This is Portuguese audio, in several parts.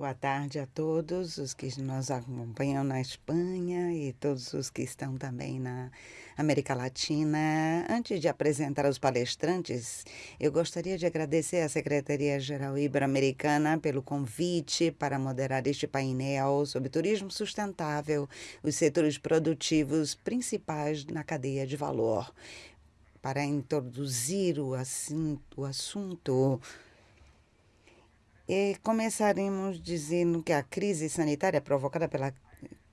Boa tarde a todos os que nos acompanham na Espanha e todos os que estão também na América Latina. Antes de apresentar os palestrantes, eu gostaria de agradecer à Secretaria-Geral Ibero-Americana pelo convite para moderar este painel sobre turismo sustentável, os setores produtivos principais na cadeia de valor. Para introduzir o, assunto, e começaremos dizendo que a crise sanitária provocada pela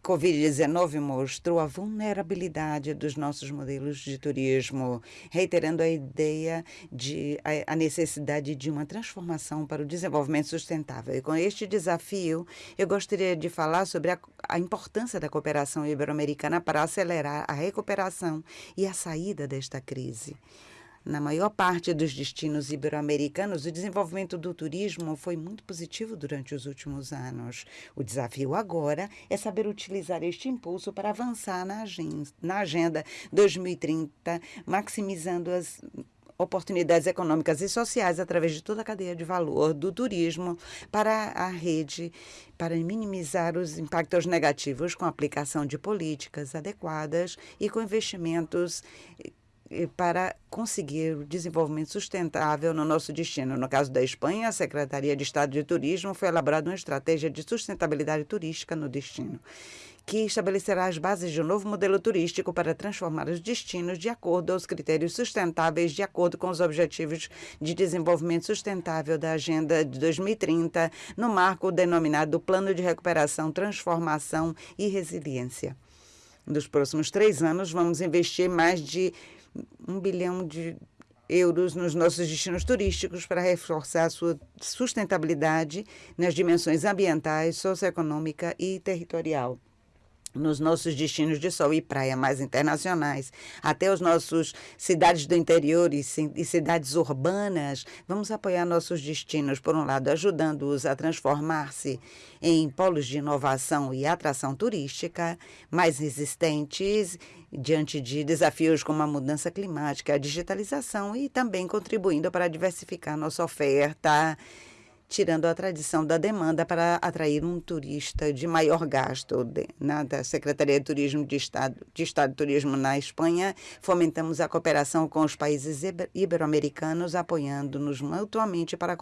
Covid-19 mostrou a vulnerabilidade dos nossos modelos de turismo, reiterando a ideia de a, necessidade de uma transformação para o desenvolvimento sustentável. E com este desafio, eu gostaria de falar sobre a, a importância da cooperação ibero-americana para acelerar a recuperação e a saída desta crise. Na maior parte dos destinos ibero-americanos, o desenvolvimento do turismo foi muito positivo durante os últimos anos. O desafio agora é saber utilizar este impulso para avançar na agenda, na agenda 2030, maximizando as oportunidades econômicas e sociais através de toda a cadeia de valor do turismo para a rede, para minimizar os impactos negativos com a aplicação de políticas adequadas e com investimentos para conseguir o desenvolvimento sustentável no nosso destino. No caso da Espanha, a Secretaria de Estado de Turismo foi elaborada uma estratégia de sustentabilidade turística no destino, que estabelecerá as bases de um novo modelo turístico para transformar os destinos de acordo aos critérios sustentáveis, de acordo com os objetivos de desenvolvimento sustentável da Agenda de 2030, no marco denominado Plano de Recuperação, Transformação e Resiliência. Nos próximos três anos, vamos investir mais de um bilhão de euros nos nossos destinos turísticos para reforçar a sua sustentabilidade nas dimensões ambientais, socioeconômica e territorial nos nossos destinos de sol e praia mais internacionais, até os nossos cidades do interior e, e cidades urbanas, vamos apoiar nossos destinos, por um lado, ajudando-os a transformar-se em polos de inovação e atração turística mais resistentes diante de desafios como a mudança climática, a digitalização e também contribuindo para diversificar nossa oferta tirando a tradição da demanda para atrair um turista de maior gasto. De, na da Secretaria de Turismo de Estado, de Estado de Turismo na Espanha, fomentamos a cooperação com os países ibero-americanos, apoiando-nos mutuamente para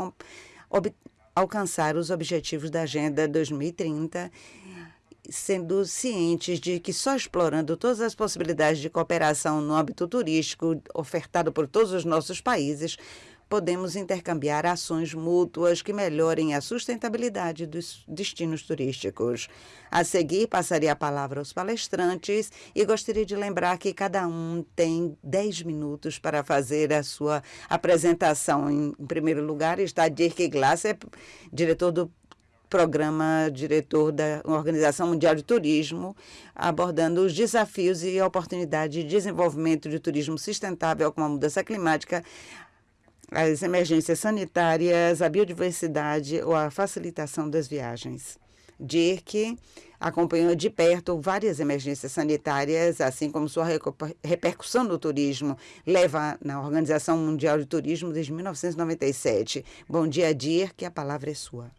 alcançar os objetivos da Agenda 2030 sendo cientes de que só explorando todas as possibilidades de cooperação no âmbito turístico ofertado por todos os nossos países, podemos intercambiar ações mútuas que melhorem a sustentabilidade dos destinos turísticos. A seguir, passaria a palavra aos palestrantes e gostaria de lembrar que cada um tem 10 minutos para fazer a sua apresentação. Em, primeiro lugar está Dirk Glasser, diretor do programa diretor da Organização Mundial de Turismo, abordando os desafios e oportunidades de desenvolvimento de turismo sustentável com a mudança climática, as emergências sanitárias, a biodiversidade ou a facilitação das viagens. Dirk acompanhou de perto várias emergências sanitárias, assim como sua repercussão no turismo, leva na Organização Mundial de Turismo desde 1997. Bom dia, Dirk, a palavra é sua.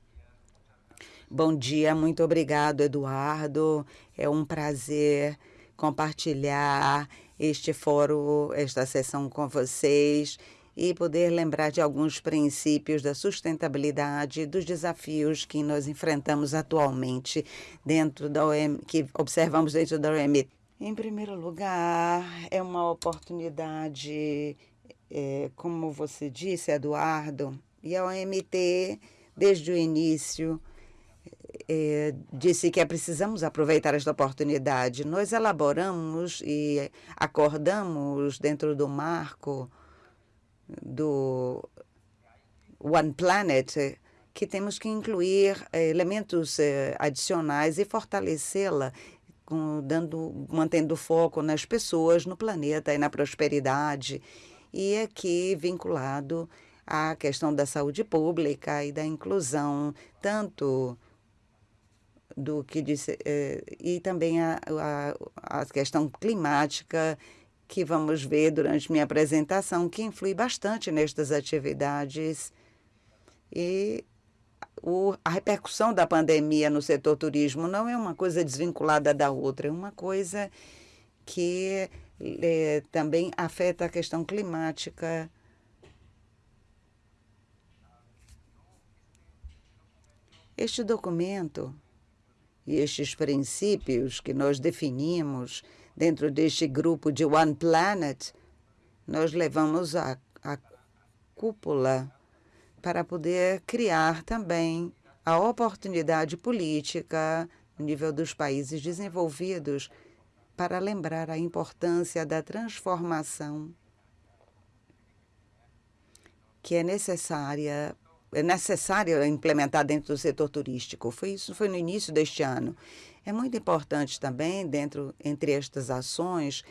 Bom dia, muito obrigado, Eduardo. É um prazer compartilhar este fórum, esta sessão com vocês e poder lembrar de alguns princípios da sustentabilidade, dos desafios que nós enfrentamos atualmente dentro da OM, que observamos dentro da OMT. Em primeiro lugar, é uma oportunidade, é, como você disse, Eduardo, e a OMT, desde o início, é, disse que é precisamos aproveitar esta oportunidade. Nós elaboramos e acordamos dentro do marco do One Planet que temos que incluir eh, elementos eh, adicionais e fortalecê-la dando, mantendo foco nas pessoas, no planeta e na prosperidade. E aqui vinculado à questão da saúde pública e da inclusão, tanto do que disse, eh, e também a, a, a questão climática que vamos ver durante minha apresentação, que influi bastante nestas atividades. E o, a repercussão da pandemia no setor turismo não é uma coisa desvinculada da outra, é uma coisa que é, também afeta a questão climática. Este documento e estes princípios que nós definimos dentro deste grupo de One Planet, nós levamos a, a cúpula para poder criar também a oportunidade política no nível dos países desenvolvidos para lembrar a importância da transformação que é necessária é necessário implementar dentro do setor turístico. Foi isso foi no início deste ano. É muito importante também dentro entre estas ações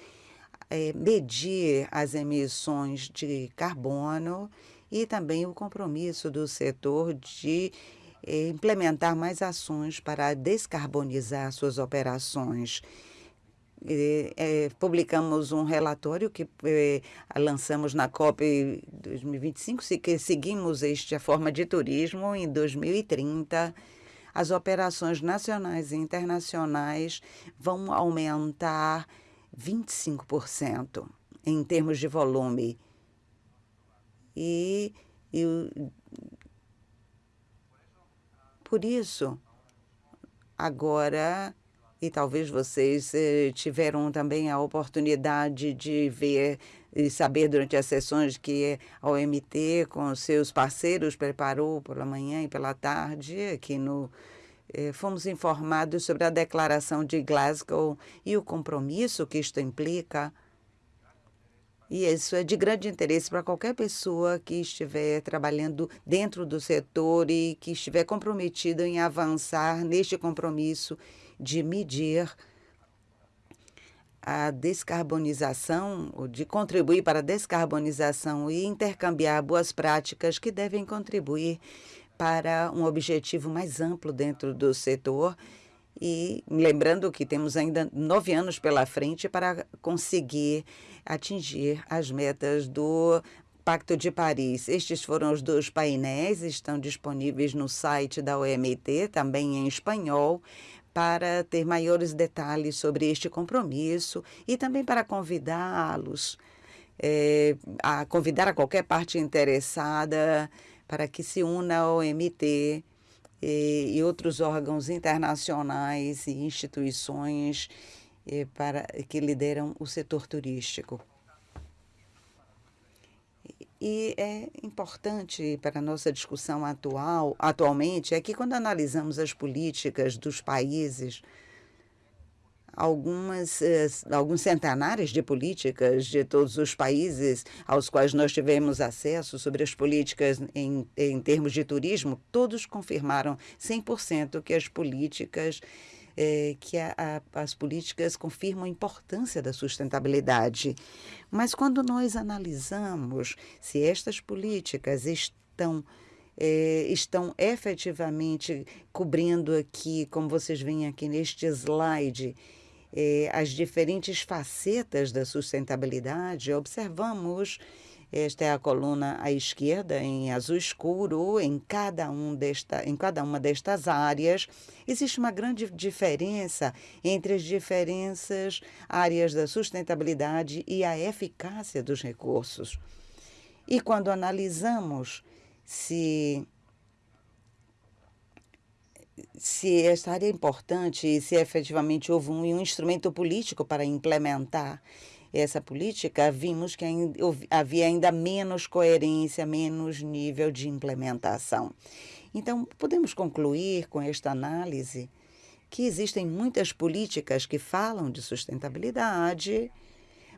é, medir as emissões de carbono e também o compromisso do setor de é, implementar mais ações para descarbonizar suas operações é, publicamos um relatório que é, lançamos na COP 2025, que seguimos esta forma de turismo em 2030. As operações nacionais e internacionais vão aumentar 25% em termos de volume. E, e por isso, agora e talvez vocês eh, tiveram também a oportunidade de ver e saber durante as sessões que a OMT, com seus parceiros, preparou pela manhã e pela tarde, aqui no. Eh, fomos informados sobre a declaração de Glasgow e o compromisso que isto implica. E isso é de grande interesse para qualquer pessoa que estiver trabalhando dentro do setor e que estiver comprometido em avançar neste compromisso de medir a descarbonização, de contribuir para a descarbonização e intercambiar boas práticas que devem contribuir para um objetivo mais amplo dentro do setor. E lembrando que temos ainda nove anos pela frente para conseguir atingir as metas do Pacto de Paris. Estes foram os dois painéis, estão disponíveis no site da OMT, também em espanhol para ter maiores detalhes sobre este compromisso e também para convidá-los, é, a convidar a qualquer parte interessada para que se una ao MT e, e outros órgãos internacionais e instituições é, para que lideram o setor turístico. E é importante para a nossa discussão atual, atualmente, é que quando analisamos as políticas dos países, algumas, eh, alguns centenares de políticas de todos os países aos quais nós tivemos acesso sobre as políticas em, em termos de turismo, todos confirmaram 100% que as políticas é, que a, a, as políticas confirmam a importância da sustentabilidade. Mas quando nós analisamos se estas políticas estão é, estão efetivamente cobrindo aqui, como vocês veem aqui neste slide, é, as diferentes facetas da sustentabilidade, observamos esta é a coluna à esquerda, em azul escuro, em cada, um desta, em cada uma destas áreas. Existe uma grande diferença entre as diferentes áreas da sustentabilidade e a eficácia dos recursos. E quando analisamos se se esta área é importante e se efetivamente houve um, um instrumento político para implementar essa política, vimos que havia ainda menos coerência, menos nível de implementação. Então, podemos concluir com esta análise que existem muitas políticas que falam de sustentabilidade,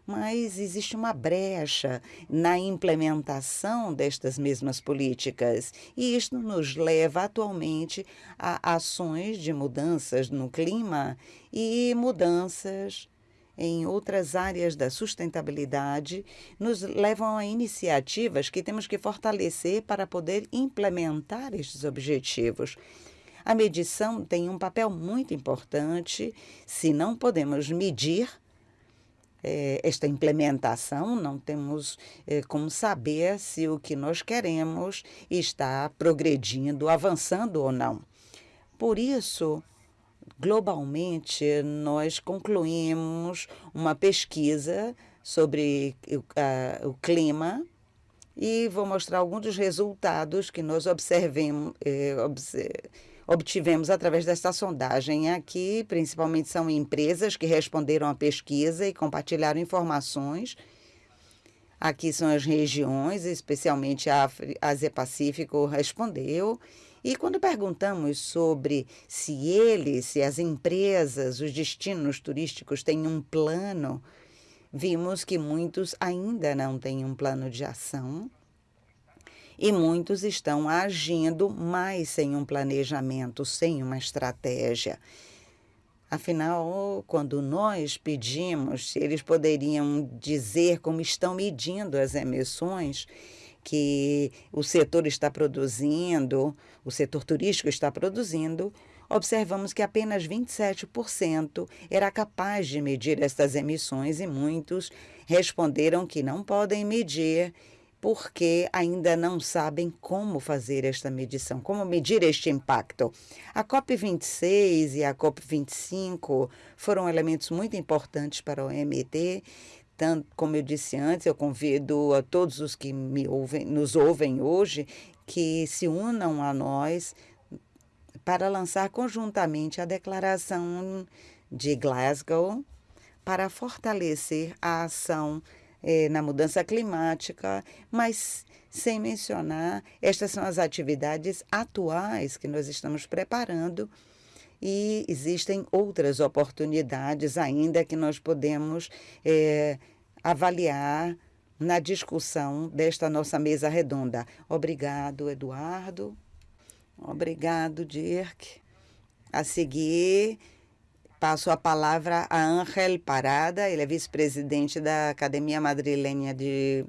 mas existe uma brecha na implementação destas mesmas políticas. E isto nos leva atualmente a ações de mudanças no clima e mudanças em outras áreas da sustentabilidade nos levam a iniciativas que temos que fortalecer para poder implementar estes objetivos. A medição tem um papel muito importante. Se não podemos medir, eh, esta implementação, não temos eh, como saber se o que nós queremos está progredindo, avançando ou não. Por isso, globalmente, nós concluímos uma pesquisa sobre o, clima e vou mostrar alguns dos resultados que nós observemos, eh, obtivemos através desta sondagem. Aqui, principalmente, são empresas que responderam à pesquisa e compartilharam informações. Aqui são as regiões, especialmente a Ásia-Pacífico respondeu. E quando perguntamos sobre se eles, se as empresas, os destinos turísticos têm um plano, vimos que muitos ainda não têm um plano de ação e muitos estão agindo, mas sem um planejamento, sem uma estratégia. Afinal, quando nós pedimos se eles poderiam dizer como estão medindo as emissões que o setor está produzindo, o setor turístico está produzindo, observamos que apenas 27% era capaz de medir estas emissões e muitos responderam que não podem medir porque ainda não sabem como fazer esta medição, como medir este impacto. A COP26 e a COP25 foram elementos muito importantes para o MT. Tanto, como eu disse antes, eu convido a todos os que me ouvem, nos ouvem hoje que se unam a nós para lançar conjuntamente a declaração de Glasgow para fortalecer a ação eh, na mudança climática, mas sem mencionar, estas são as atividades atuais que nós estamos preparando e existem outras oportunidades ainda que nós podemos eh, avaliar na discussão desta nossa mesa redonda. Obrigado, Eduardo. Obrigado, Dirk. A seguir, Passo a palavra a Ángel Parada, ele é vice-presidente da Academia Madrilenha de,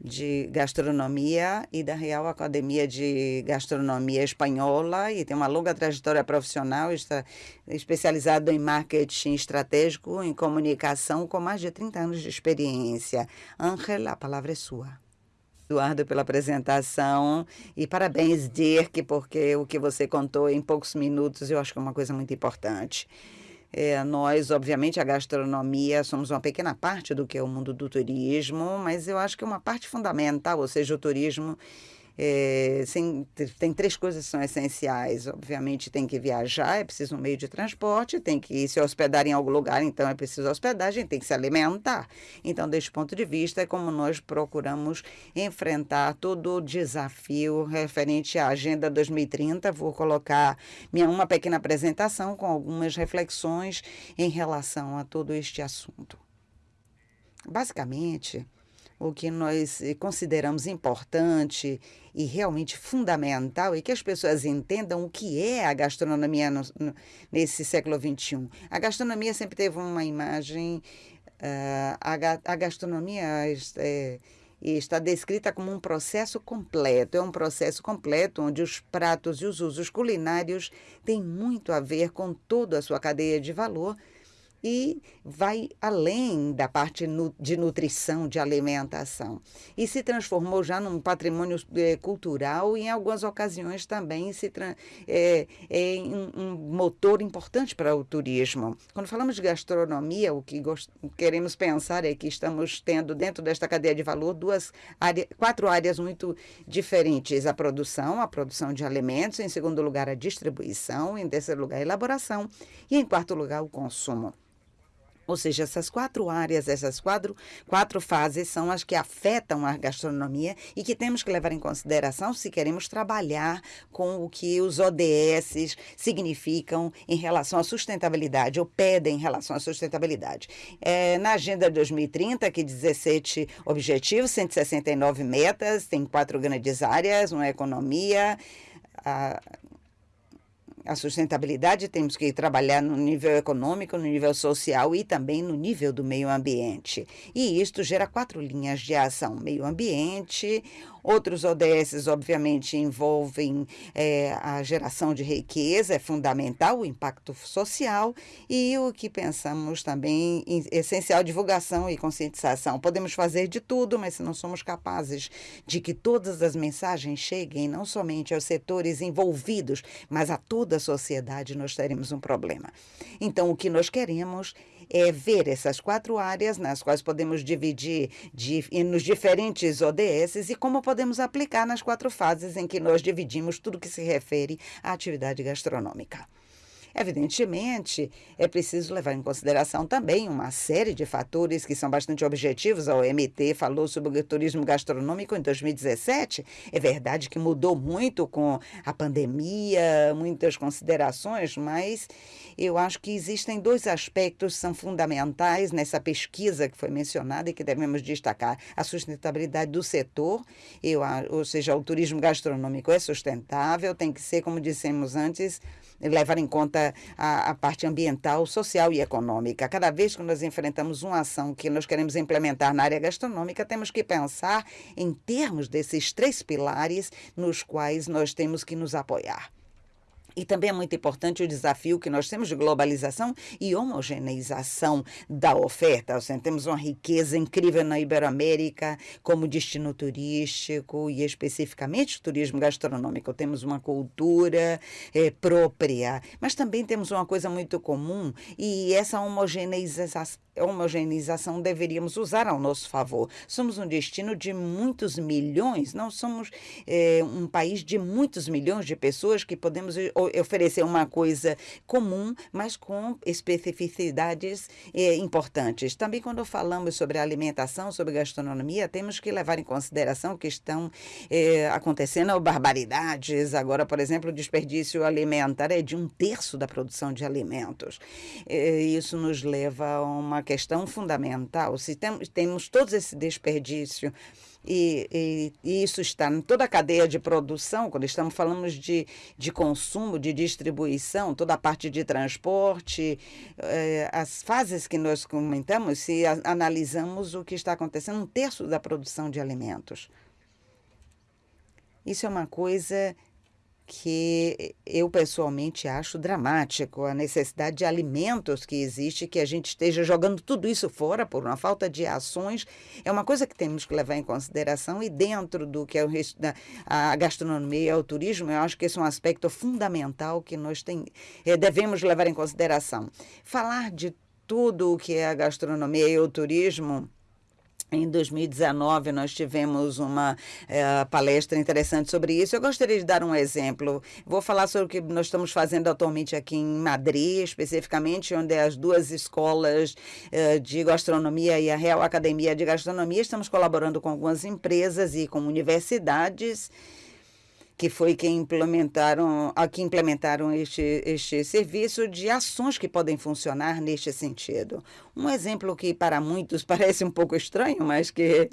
de Gastronomia e da Real Academia de Gastronomia Espanhola e tem uma longa trajetória profissional, está especializado em marketing estratégico, em comunicação, com mais de 30 anos de experiência. Ángel, a palavra é sua. Eduardo, pela apresentação e parabéns, Dirk, porque o que você contou em poucos minutos eu acho que é uma coisa muito importante. É, nós, obviamente, a gastronomia, somos uma pequena parte do que é o mundo do turismo, mas eu acho que é uma parte fundamental, ou seja, o turismo é, sem, tem três coisas que são essenciais. Obviamente, tem que viajar, é preciso um meio de transporte, tem que se hospedar em algum lugar, então é preciso hospedagem, tem que se alimentar. Então, deste ponto de vista, é como nós procuramos enfrentar todo o desafio referente à Agenda 2030. Vou colocar minha, uma pequena apresentação com algumas reflexões em relação a todo este assunto. Basicamente, o que nós consideramos importante e realmente fundamental e que as pessoas entendam o que é a gastronomia no, no, nesse século XXI. A gastronomia sempre teve uma imagem, uh, a, a, gastronomia é, está descrita como um processo completo. É um processo completo onde os pratos e os usos culinários têm muito a ver com toda a sua cadeia de valor e vai além da parte de nutrição, de alimentação. E se transformou já num patrimônio é, cultural e, em algumas ocasiões, também se é, é um, motor importante para o turismo. Quando falamos de gastronomia, o que queremos pensar é que estamos tendo, dentro desta cadeia de valor, duas áreas, quatro áreas muito diferentes. A produção, a produção de alimentos, em segundo lugar, a distribuição, em terceiro lugar, a elaboração e, em quarto lugar, o consumo. Ou seja, essas quatro áreas, essas quatro, quatro fases são as que afetam a gastronomia e que temos que levar em consideração se queremos trabalhar com o que os ODS significam em relação à sustentabilidade, ou pedem em relação à sustentabilidade. É, na Agenda 2030, que 17 objetivos, 169 metas, tem quatro grandes áreas, uma economia, a a sustentabilidade temos que trabalhar no nível econômico, no nível social e também no nível do meio ambiente. E isto gera quatro linhas de ação: meio ambiente, Outros ODS, obviamente, envolvem é, a geração de riqueza, é fundamental, o impacto social e o que pensamos também essencial divulgação e conscientização. Podemos fazer de tudo, mas se não somos capazes de que todas as mensagens cheguem não somente aos setores envolvidos, mas a toda a sociedade, nós teremos um problema. Então, o que nós queremos é ver essas quatro áreas nas quais podemos dividir de, nos diferentes ODS e como podemos aplicar nas quatro fases em que nós dividimos tudo que se refere à atividade gastronômica. Evidentemente, é preciso levar em consideração também uma série de fatores que são bastante objetivos. A OMT falou sobre o turismo gastronômico em 2017. É verdade que mudou muito com a pandemia, muitas considerações, mas eu acho que existem dois aspectos que são fundamentais nessa pesquisa que foi mencionada e que devemos destacar: a sustentabilidade do setor, eu, ou seja, o turismo gastronômico é sustentável, tem que ser, como dissemos antes, levar em conta a, a, parte ambiental, social e econômica. Cada vez que nós enfrentamos uma ação que nós queremos implementar na área gastronômica, temos que pensar em termos desses três pilares nos quais nós temos que nos apoiar. E também é muito importante o desafio que nós temos de globalização e homogeneização da oferta. Seja, temos uma riqueza incrível na Iberoamérica como destino turístico e especificamente turismo gastronômico. Temos uma cultura é, própria, mas também temos uma coisa muito comum e essa homogeneização homogeneização deveríamos usar ao nosso favor. Somos um destino de muitos milhões, não somos é, um país de muitos milhões de pessoas que podemos oferecer uma coisa comum, mas com especificidades é, importantes. Também, quando falamos sobre alimentação, sobre gastronomia, temos que levar em consideração que estão é, acontecendo barbaridades. Agora, por exemplo, o desperdício alimentar é de um terço da produção de alimentos. isso nos leva a uma questão fundamental. Se tem, temos todo esse desperdício e, e, e, isso está em toda a cadeia de produção, quando estamos falando de, de consumo, de distribuição, toda a parte de transporte, eh, as fases que nós comentamos, se a, analisamos o que está acontecendo, um terço da produção de alimentos. Isso é uma coisa que eu pessoalmente acho dramático a necessidade de alimentos que existe, que a gente esteja jogando tudo isso fora por uma falta de ações, é uma coisa que temos que levar em consideração e dentro do que é o, a gastronomia e o turismo, eu acho que esse é um aspecto fundamental que nós tem, eh, devemos levar em consideração. Falar de tudo o que é a gastronomia e o turismo em 2019, nós tivemos uma é, palestra interessante sobre isso. Eu gostaria de dar um exemplo. Vou falar sobre o que nós estamos fazendo atualmente aqui em Madrid, especificamente, onde as duas escolas é, de gastronomia e a Real Academia de Gastronomia estamos colaborando com algumas empresas e com universidades que foi quem implementaram, a que implementaram este, este serviço de ações que podem funcionar neste sentido. Um exemplo que para muitos parece um pouco estranho, mas que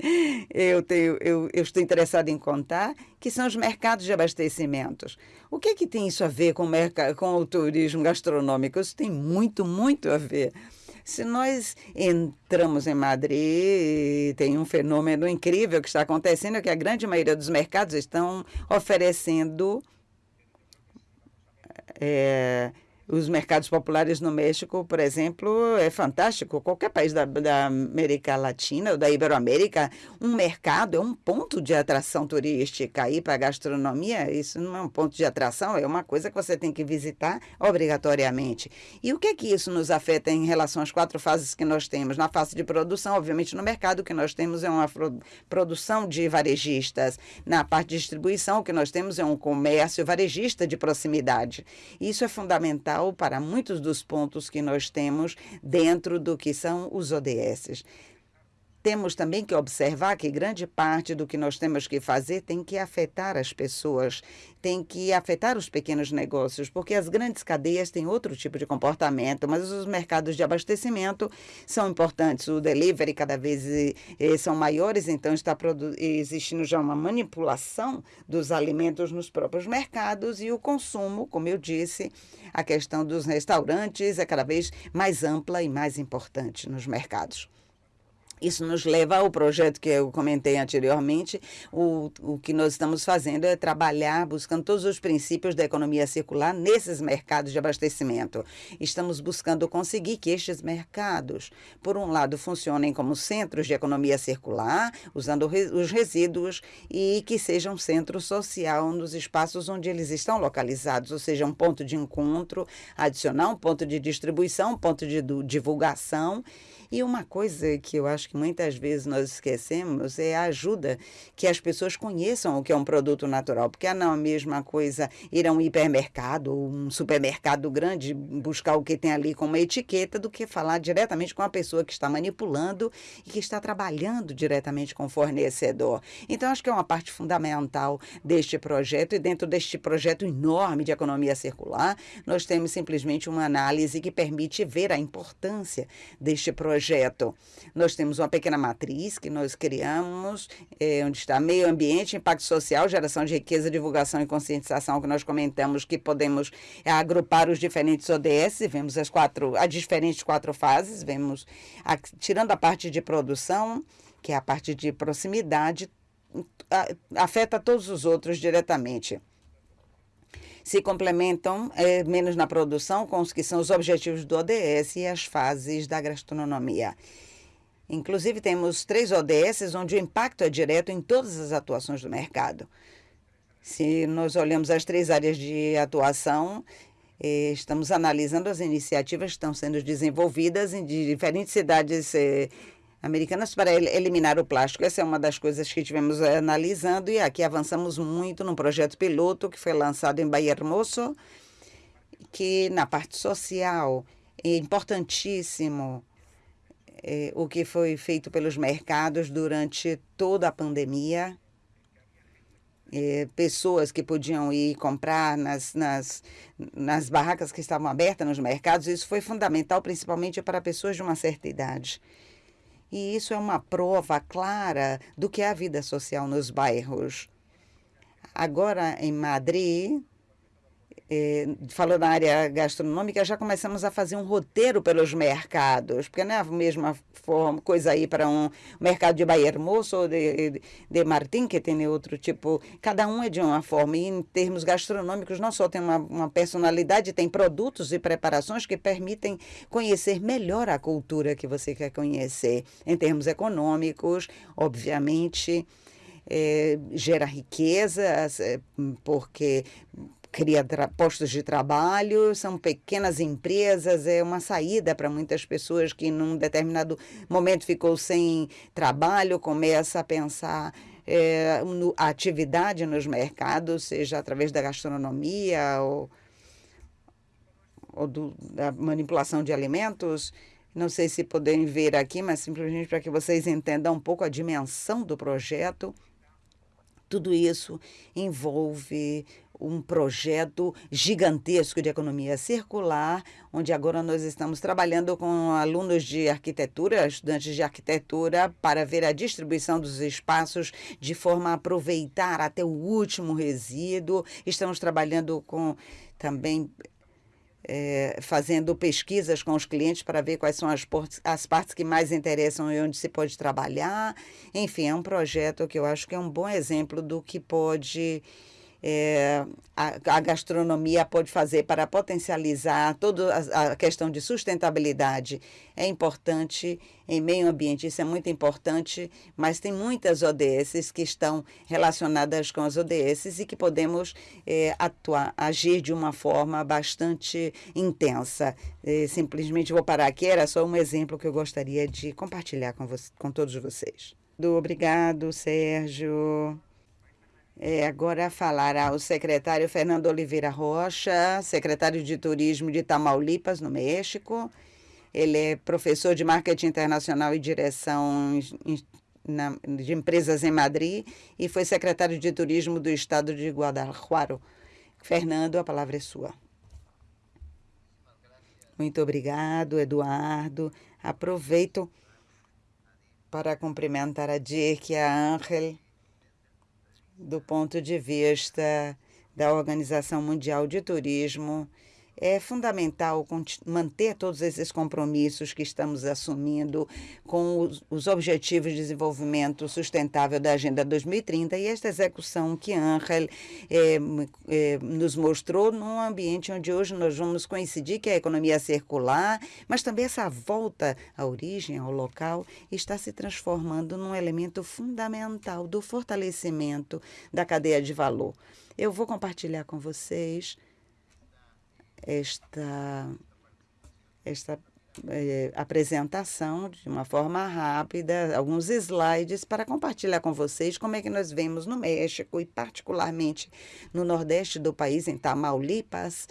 eu, tenho, eu, eu estou interessado em contar, que são os mercados de abastecimentos. O que, é que tem isso a ver com com o turismo gastronômico? Isso tem muito, muito a ver. Se nós entramos em Madrid, tem um fenômeno incrível que está acontecendo, que a grande maioria dos mercados estão oferecendo é, os mercados populares no México, por exemplo, é fantástico. Qualquer país da, da América Latina ou da Iberoamérica, um mercado é um ponto de atração turística. Ir para a gastronomia, isso não é um ponto de atração, é uma coisa que você tem que visitar obrigatoriamente. E o que é que isso nos afeta em relação às quatro fases que nós temos? Na fase de produção, obviamente, no mercado, o que nós temos é uma produção de varejistas. Na parte de distribuição, o que nós temos é um comércio varejista de proximidade. Isso é fundamental fundamental para muitos dos pontos que nós temos dentro do que são os ODS. Temos também que observar que grande parte do que nós temos que fazer tem que afetar as pessoas, tem que afetar os pequenos negócios, porque as grandes cadeias têm outro tipo de comportamento, mas os mercados de abastecimento são importantes. O delivery cada vez eh, são maiores, então está existindo já uma manipulação dos alimentos nos próprios mercados e o consumo, como eu disse, a questão dos restaurantes é cada vez mais ampla e mais importante nos mercados. Isso nos leva ao projeto que eu comentei anteriormente. O, o que nós estamos fazendo é trabalhar buscando todos os princípios da economia circular nesses mercados de abastecimento. Estamos buscando conseguir que estes mercados, por um lado, funcionem como centros de economia circular, usando os resíduos, e que sejam um centro social nos espaços onde eles estão localizados, ou seja, um ponto de encontro adicional, um ponto de distribuição, um ponto de divulgação e uma coisa que eu acho que muitas vezes nós esquecemos é a ajuda que as pessoas conheçam o que é um produto natural, porque é não a mesma coisa ir a um hipermercado ou um supermercado grande buscar o que tem ali com uma etiqueta do que falar diretamente com a pessoa que está manipulando e que está trabalhando diretamente com o fornecedor. Então, acho que é uma parte fundamental deste projeto e dentro deste projeto enorme de economia circular, nós temos simplesmente uma análise que permite ver a importância deste projeto projeto. Nós temos uma pequena matriz que nós criamos, é, onde está meio ambiente, impacto social, geração de riqueza, divulgação e conscientização, que nós comentamos que podemos é, agrupar os diferentes ODS, vemos as quatro, as diferentes quatro fases, vemos, a, tirando a parte de produção, que é a parte de proximidade, afeta todos os outros diretamente se complementam é, menos na produção com os que são os objetivos do ODS e as fases da gastronomia. Inclusive, temos três ODS onde o impacto é direto em todas as atuações do mercado. Se nós olhamos as três áreas de atuação, eh, estamos analisando as iniciativas que estão sendo desenvolvidas em diferentes cidades eh, americanas para eliminar o plástico. Essa é uma das coisas que tivemos eh, analisando e aqui avançamos muito num projeto piloto que foi lançado em Bahia Hermoso, que na parte social é importantíssimo é, o que foi feito pelos mercados durante toda a pandemia. É, pessoas que podiam ir comprar nas, nas, nas barracas que estavam abertas nos mercados, isso foi fundamental, principalmente para pessoas de uma certa idade. E isso é uma prova clara do que é a vida social nos bairros. Agora, em Madrid, eh, falou na área gastronômica, já começamos a fazer um roteiro pelos mercados, porque não é a mesma forma, coisa aí para um mercado de Bahia Hermoso ou de, de Martim, que tem outro tipo, cada um é de uma forma, e em termos gastronômicos não só tem uma, uma personalidade, tem produtos e preparações que permitem conhecer melhor a cultura que você quer conhecer. Em termos econômicos, obviamente, é, gera riqueza, é, porque cria postos de trabalho, são pequenas empresas, é uma saída para muitas pessoas que num determinado momento ficou sem trabalho, começa a pensar é, no, a atividade nos mercados, seja através da gastronomia ou, ou do, da manipulação de alimentos. Não sei se podem ver aqui, mas simplesmente para que vocês entendam um pouco a dimensão do projeto. Tudo isso envolve um projeto gigantesco de economia circular, onde agora nós estamos trabalhando com alunos de arquitetura, estudantes de arquitetura, para ver a distribuição dos espaços de forma a aproveitar até o último resíduo. Estamos trabalhando com também é, fazendo pesquisas com os clientes para ver quais são as, as partes que mais interessam e onde se pode trabalhar. Enfim, é um projeto que eu acho que é um bom exemplo do que pode é, a, a, gastronomia pode fazer para potencializar toda a, questão de sustentabilidade é importante em meio ambiente, isso é muito importante, mas tem muitas ODS que estão relacionadas com as ODS e que podemos é, atuar, agir de uma forma bastante intensa. É, simplesmente vou parar aqui, era só um exemplo que eu gostaria de compartilhar com, com todos vocês. Obrigado, Sérgio. É, agora falará o secretário Fernando Oliveira Rocha, secretário de Turismo de Tamaulipas, no México. Ele é professor de marketing internacional e direção de empresas em Madrid e foi secretário de Turismo do estado de Guadalajara. Fernando, a palavra é sua. Muito obrigado, Eduardo. Aproveito para cumprimentar a Dirk e a Ángel do ponto de vista da Organização Mundial de Turismo, é fundamental manter todos esses compromissos que estamos assumindo com os, os Objetivos de Desenvolvimento Sustentável da Agenda 2030 e esta execução que Angel é, é, nos mostrou num ambiente onde hoje nós vamos coincidir que a economia circular, mas também essa volta à origem, ao local, está se transformando num elemento fundamental do fortalecimento da cadeia de valor. Eu vou compartilhar com vocês esta, esta eh, apresentação de uma forma rápida, alguns slides para compartilhar com vocês como é que nós vemos no México e particularmente no nordeste do país, em Tamaulipas,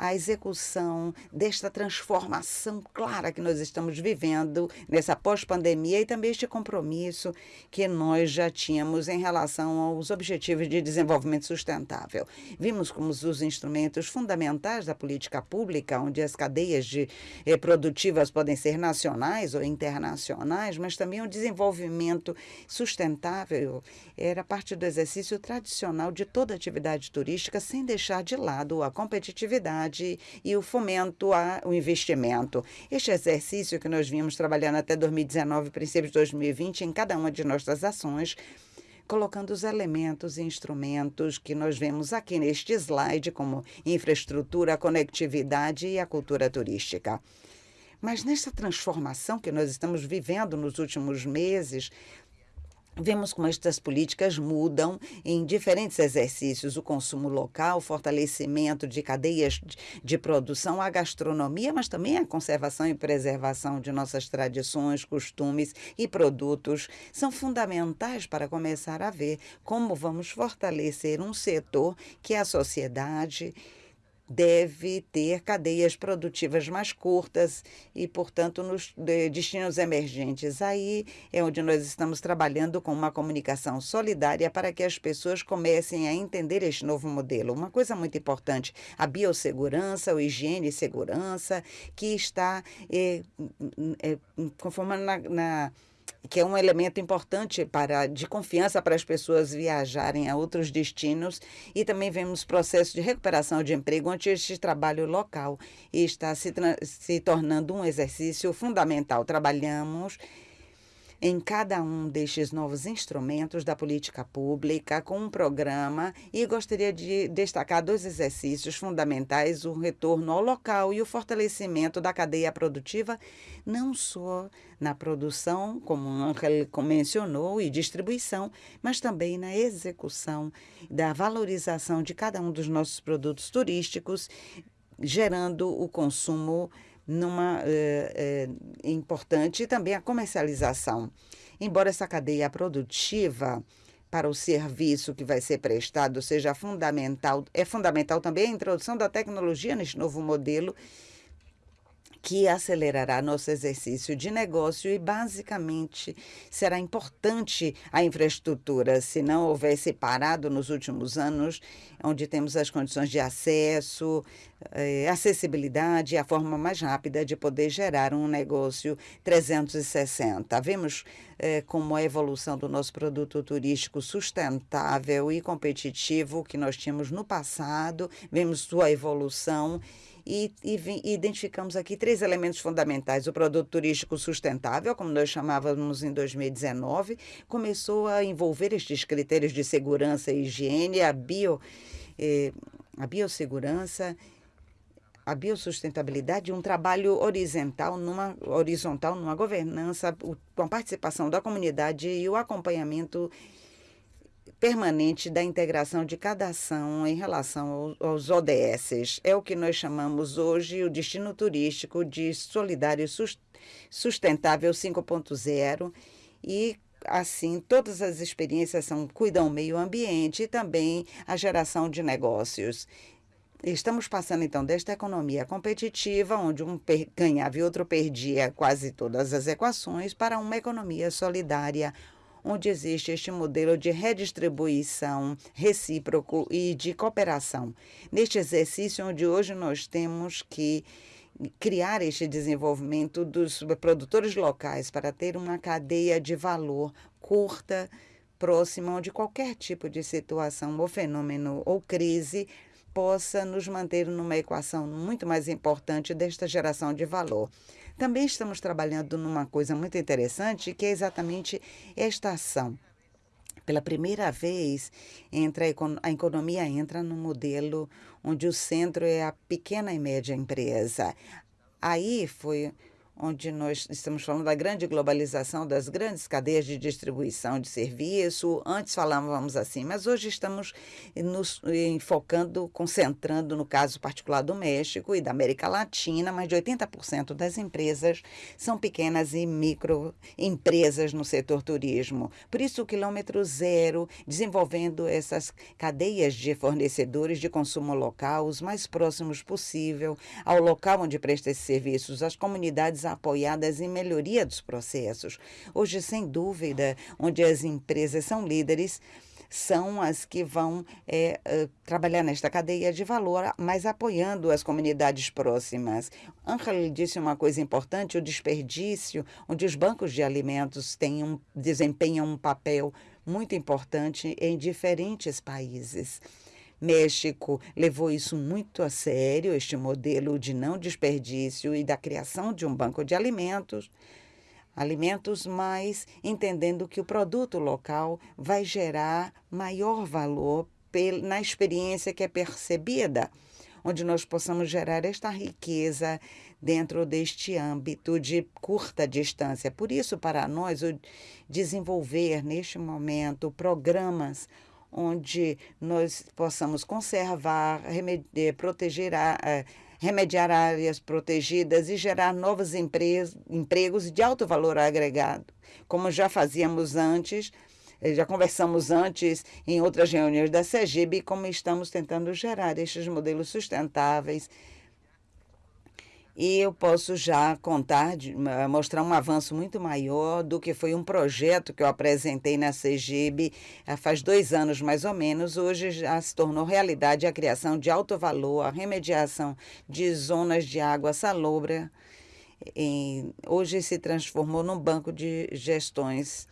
a execução desta transformação clara que nós estamos vivendo nessa pós-pandemia e também este compromisso que nós já tínhamos em relação aos Objetivos de Desenvolvimento Sustentável. Vimos como os instrumentos fundamentais da política pública, onde as cadeias de, eh, produtivas podem ser nacionais ou internacionais, mas também o desenvolvimento sustentável era parte do exercício tradicional de toda atividade turística, sem deixar de lado a competitividade e o fomento ao investimento. Este exercício que nós vimos trabalhando até 2019, princípios de 2020, em cada uma de nossas ações, colocando os elementos e instrumentos que nós vemos aqui neste slide, como infraestrutura, conectividade e a cultura turística. Mas nessa transformação que nós estamos vivendo nos últimos meses, Vemos como estas políticas mudam em diferentes exercícios: o consumo local, o fortalecimento de cadeias de produção, a gastronomia, mas também a conservação e preservação de nossas tradições, costumes e produtos. São fundamentais para começar a ver como vamos fortalecer um setor que é a sociedade deve ter cadeias produtivas mais curtas e, portanto, nos destinos emergentes. Aí é onde nós estamos trabalhando com uma comunicação solidária para que as pessoas comecem a entender este novo modelo. Uma coisa muito importante, a biossegurança, o higiene e segurança, que está é, é, conformando na, na que é um elemento importante para de confiança para as pessoas viajarem a outros destinos e também vemos processo de recuperação de emprego onde este trabalho local está se, se tornando um exercício fundamental. Trabalhamos em cada um destes novos instrumentos da política pública com um programa e gostaria de destacar dois exercícios fundamentais: o retorno ao local e o fortalecimento da cadeia produtiva, não só na produção, como Angel mencionou, e distribuição, mas também na execução da valorização de cada um dos nossos produtos turísticos, gerando o consumo numa é, é, importante também a comercialização. Embora essa cadeia produtiva para o serviço que vai ser prestado seja fundamental, é fundamental também a introdução da tecnologia neste novo modelo que acelerará nosso exercício de negócio e, basicamente, será importante a infraestrutura. Se não houvesse parado nos últimos anos, onde temos as condições de acesso, eh, acessibilidade, a forma mais rápida de poder gerar um negócio 360. Vemos eh, como a evolução do nosso produto turístico sustentável e competitivo que nós tínhamos no passado, vemos sua evolução e, e, identificamos aqui três elementos fundamentais. O produto turístico sustentável, como nós chamávamos em 2019, começou a envolver estes critérios de segurança e higiene, a, bio, eh, a biossegurança a biosustentabilidade, um trabalho horizontal numa, horizontal numa governança com a participação da comunidade e o acompanhamento permanente da integração de cada ação em relação aos ODS. É o que nós chamamos hoje o destino turístico de solidário sustentável 5.0 e assim todas as experiências são cuidam do meio ambiente e também a geração de negócios. Estamos passando então desta economia competitiva, onde um ganhava e outro perdia quase todas as equações, para uma economia solidária, onde existe este modelo de redistribuição recíproco e de cooperação. Neste exercício, onde hoje nós temos que criar este desenvolvimento dos produtores locais para ter uma cadeia de valor curta, próxima, onde qualquer tipo de situação ou fenômeno ou crise possa nos manter numa equação muito mais importante desta geração de valor. Também estamos trabalhando numa coisa muito interessante, que é exatamente esta ação. Pela primeira vez, entra a economia entra no modelo onde o centro é a pequena e média empresa. Aí foi onde nós estamos falando da grande globalização das grandes cadeias de distribuição de serviço. Antes falávamos assim, mas hoje estamos nos focando, concentrando no caso particular do México e da América Latina, mais de 80% das empresas são pequenas e microempresas no setor turismo. Por isso, o quilômetro zero, desenvolvendo essas cadeias de fornecedores de consumo local, os mais próximos possível ao local onde presta esses serviços, as comunidades apoiadas em melhoria dos processos. Hoje, sem dúvida, onde as empresas são líderes, são as que vão é, trabalhar nesta cadeia de valor, mas apoiando as comunidades próximas. Angel disse uma coisa importante: o desperdício, onde os bancos de alimentos têm um, desempenham um papel muito importante em diferentes países. México levou isso muito a sério, este modelo de não desperdício e da criação de um banco de alimentos alimentos, mas entendendo que o produto local vai gerar maior valor na experiência que é percebida, onde nós possamos gerar esta riqueza dentro deste âmbito de curta distância. Por isso, para nós, desenvolver neste momento programas onde nós possamos conservar, remediar, proteger, a, a, remediar áreas protegidas e gerar novos empregos de alto valor agregado, como já fazíamos antes, eh, já conversamos antes em outras reuniões da CEGIB, como estamos tentando gerar estes modelos sustentáveis e eu posso já contar, mostrar um avanço muito maior do que foi um projeto que eu apresentei na CEGIB faz dois anos mais ou menos. Hoje já se tornou realidade a criação de alto valor, a remediação de zonas de água salobra. Hoje se transformou num banco de gestões.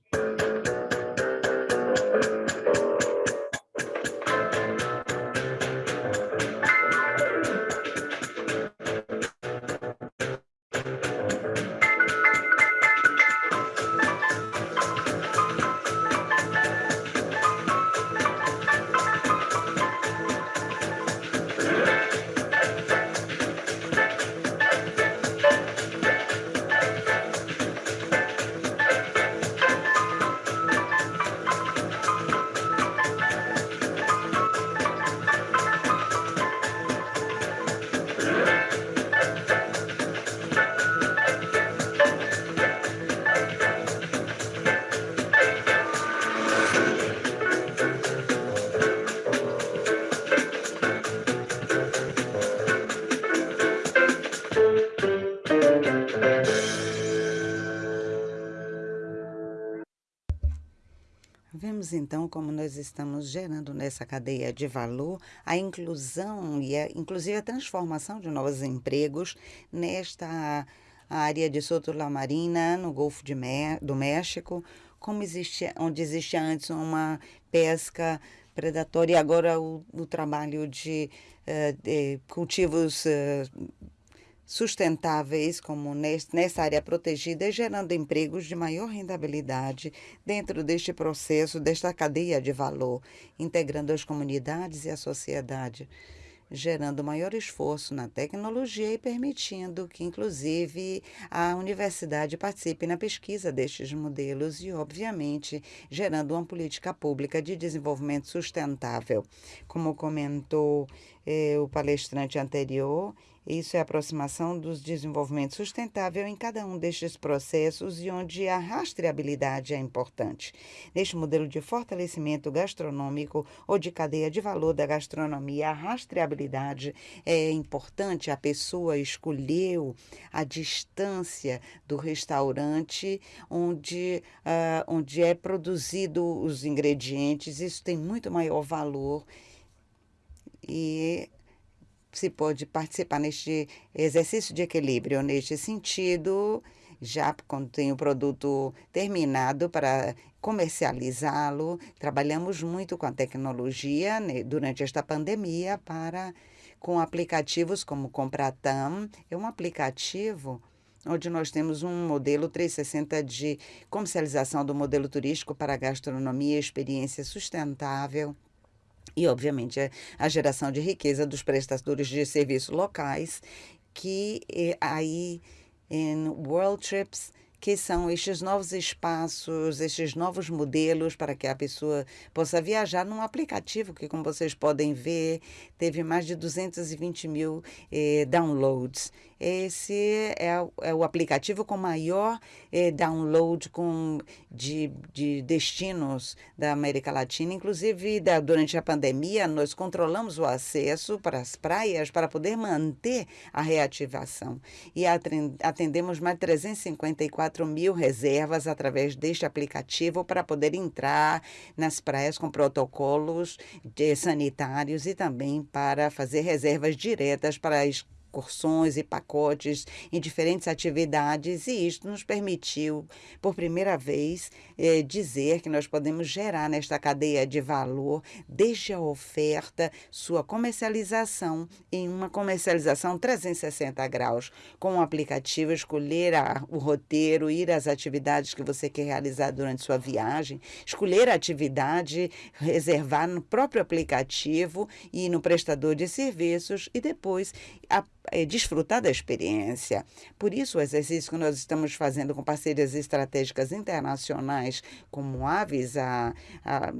Vemos então como nós estamos gerando nessa cadeia de valor a inclusão e a, inclusive a transformação de novos empregos nesta área de Soto La Marina, no Golfo de do México, como existe, onde existia antes uma pesca predatória e agora o, o trabalho de, uh, de cultivos uh, sustentáveis, como nessa área protegida, gerando empregos de maior rentabilidade dentro deste processo, desta cadeia de valor, integrando as comunidades e a sociedade gerando maior esforço na tecnologia e permitindo que, inclusive, a universidade participe na pesquisa destes modelos e, obviamente, gerando uma política pública de desenvolvimento sustentável. Como comentou eh, o palestrante anterior, isso é a aproximação dos desenvolvimento sustentável em cada um destes processos e onde a rastreabilidade é importante. Neste modelo de fortalecimento gastronômico ou de cadeia de valor da gastronomia, a rastreabilidade é importante. A pessoa escolheu a distância do restaurante onde, uh, onde é produzido os ingredientes. Isso tem muito maior valor e se pode participar neste exercício de equilíbrio. Neste sentido, já quando tem o produto terminado para comercializá-lo. Trabalhamos muito com a tecnologia né, durante esta pandemia para com aplicativos como Compratam. É um aplicativo onde nós temos um modelo 360 de comercialização do modelo turístico para gastronomia e experiência sustentável. E, obviamente, a geração de riqueza dos prestadores de serviços locais, que eh, aí em World Trips que são estes novos espaços, estes novos modelos para que a pessoa possa viajar num aplicativo que, como vocês podem ver, teve mais de 220 mil eh, downloads. Esse é, é, o aplicativo com maior eh, download com, de, de destinos da América Latina. Inclusive, da, durante a pandemia, nós controlamos o acesso para as praias para poder manter a reativação. E atendemos mais de 354 mil reservas através deste aplicativo para poder entrar nas praias com protocolos sanitários e também para fazer reservas diretas para as excursões e pacotes em diferentes atividades, e isto nos permitiu, por primeira vez, eh, dizer que nós podemos gerar nesta cadeia de valor, desde a oferta, sua comercialização, em uma comercialização 360 graus, com o aplicativo, escolher a, o roteiro, ir às atividades que você quer realizar durante sua viagem, escolher a atividade, reservar no próprio aplicativo e no prestador de serviços, e depois a é, desfrutar da experiência. Por isso, o exercício que nós estamos fazendo com parcerias estratégicas internacionais, como Aves, a, a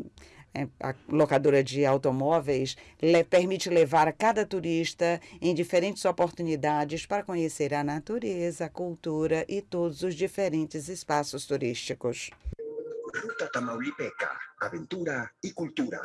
é, a locadora de automóveis le, permite levar cada turista em diferentes oportunidades para conhecer a natureza, a cultura e todos os diferentes espaços turísticos. Ruta Tamaulipeca, aventura y cultura.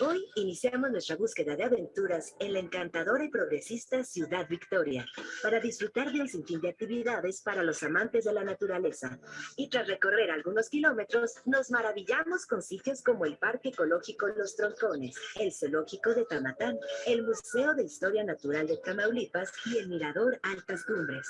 Hoy iniciamos nuestra búsqueda de aventuras en la encantadora y progresista Ciudad Victoria, para disfrutar de un sinfín de actividades para los amantes de la naturaleza. Y tras recorrer algunos kilómetros, nos maravillamos con sitios como el Parque Ecológico Los Troncones, el Zoológico de Tamatán, el Museo de Historia Natural de Tamaulipas y el Mirador Altas Cumbres.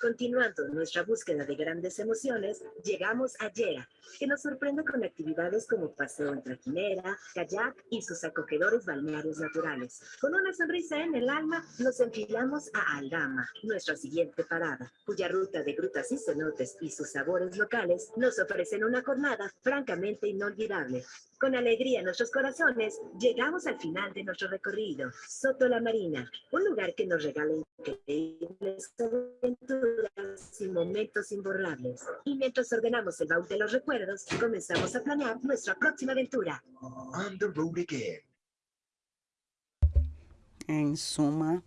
Continuando nuestra búsqueda de grandes emociones, llegamos a Yera, que nos sorprende con actividades como paseo en trajinera, kayak y sus acogedores balnearios naturales. Con una sonrisa en el alma, nos enfilamos a Aldama, nuestra siguiente parada, cuya ruta de grutas y cenotes y sus sabores locales nos ofrecen una jornada francamente inolvidable. Con alegría en nuestros corazones, llegamos al final de nuestro recorrido, Soto la Marina, un lugar que nos regala increíbles aventuras y momentos imborrables. Y mientras ordenamos el baúl de los recuerdos, comenzamos a planear nuestra próxima aventura. On the road again. Em suma,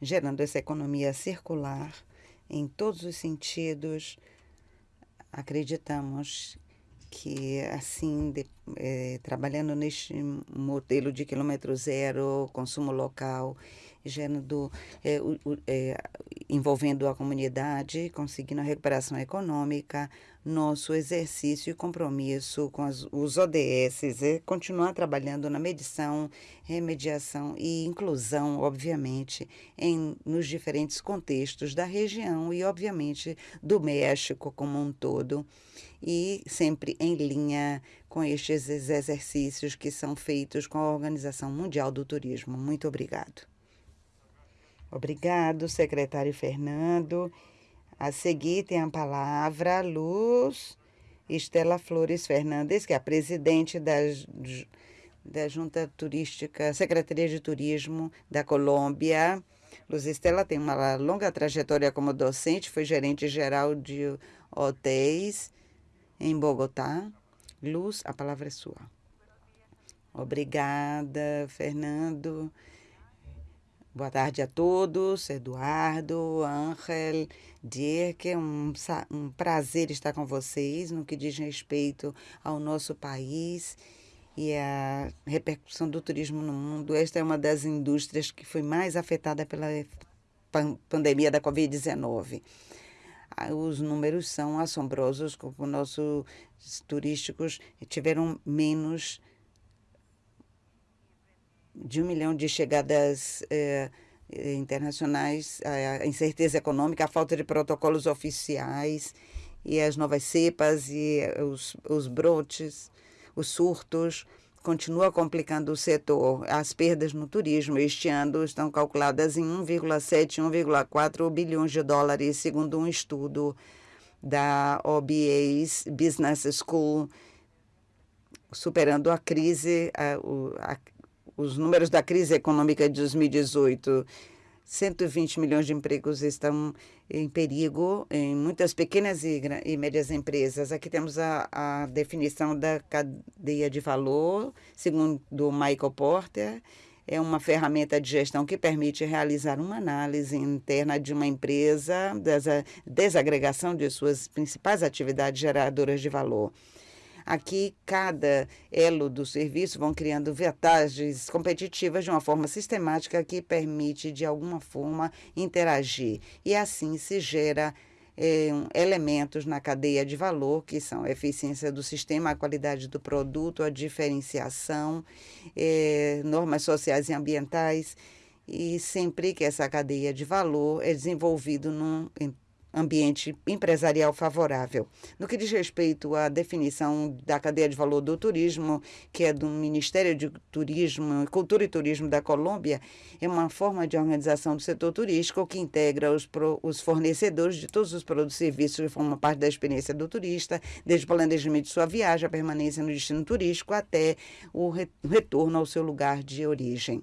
gerando essa economia circular em todos os sentidos, acreditamos que assim, de, é, trabalhando neste modelo de quilômetro zero, consumo local, gerando, é, é, envolvendo a comunidade, conseguindo a recuperação econômica, nosso exercício e compromisso com as, os ODS é continuar trabalhando na medição, remediação e inclusão, obviamente, em, nos diferentes contextos da região e, obviamente, do México como um todo e sempre em linha com estes exercícios que são feitos com a Organização Mundial do Turismo. Muito obrigado. Obrigado, secretário Fernando. A seguir tem a palavra Luz Estela Flores Fernandes, que é a presidente da, da Junta Turística, Secretaria de Turismo da Colômbia. Luz Estela tem uma longa trajetória como docente, foi gerente geral de hotéis em Bogotá. Luz, a palavra é sua. Obrigada, Fernando. Boa tarde a todos, Eduardo, Ángel, Dirk, um, um prazer estar com vocês no que diz respeito ao nosso país e a repercussão do turismo no mundo. Esta é uma das indústrias que foi mais afetada pela pandemia da Covid-19 os números são assombrosos, como nossos turísticos tiveram menos de um milhão de chegadas eh, internacionais, a incerteza econômica, a falta de protocolos oficiais e as novas cepas e os, os brotes, os surtos, continua complicando o setor. As perdas no turismo este ano estão calculadas em 1,7, 1,4 bilhões de dólares, segundo um estudo da OBA Business School, superando a crise, a, a, os números da crise econômica de 2018. 120 milhões de empregos estão em perigo em muitas pequenas e, e médias empresas. Aqui temos a, a, definição da cadeia de valor, segundo Michael Porter. É uma ferramenta de gestão que permite realizar uma análise interna de uma empresa, dessa desagregação de suas principais atividades geradoras de valor. Aqui, cada elo do serviço vão criando vantagens competitivas de uma forma sistemática que permite, de alguma forma, interagir. E assim se gera eh, elementos na cadeia de valor, que são a eficiência do sistema, a qualidade do produto, a diferenciação, eh, normas sociais e ambientais, e sempre que essa cadeia de valor é desenvolvido num ambiente empresarial favorável. No que diz respeito à definição da cadeia de valor do turismo, que é do Ministério de Turismo, Cultura e Turismo da Colômbia, é uma forma de organização do setor turístico que integra os, pro, os fornecedores de todos os produtos e serviços que formam parte da experiência do turista, desde o planejamento de sua viagem, a permanência no destino turístico, até o retorno ao seu lugar de origem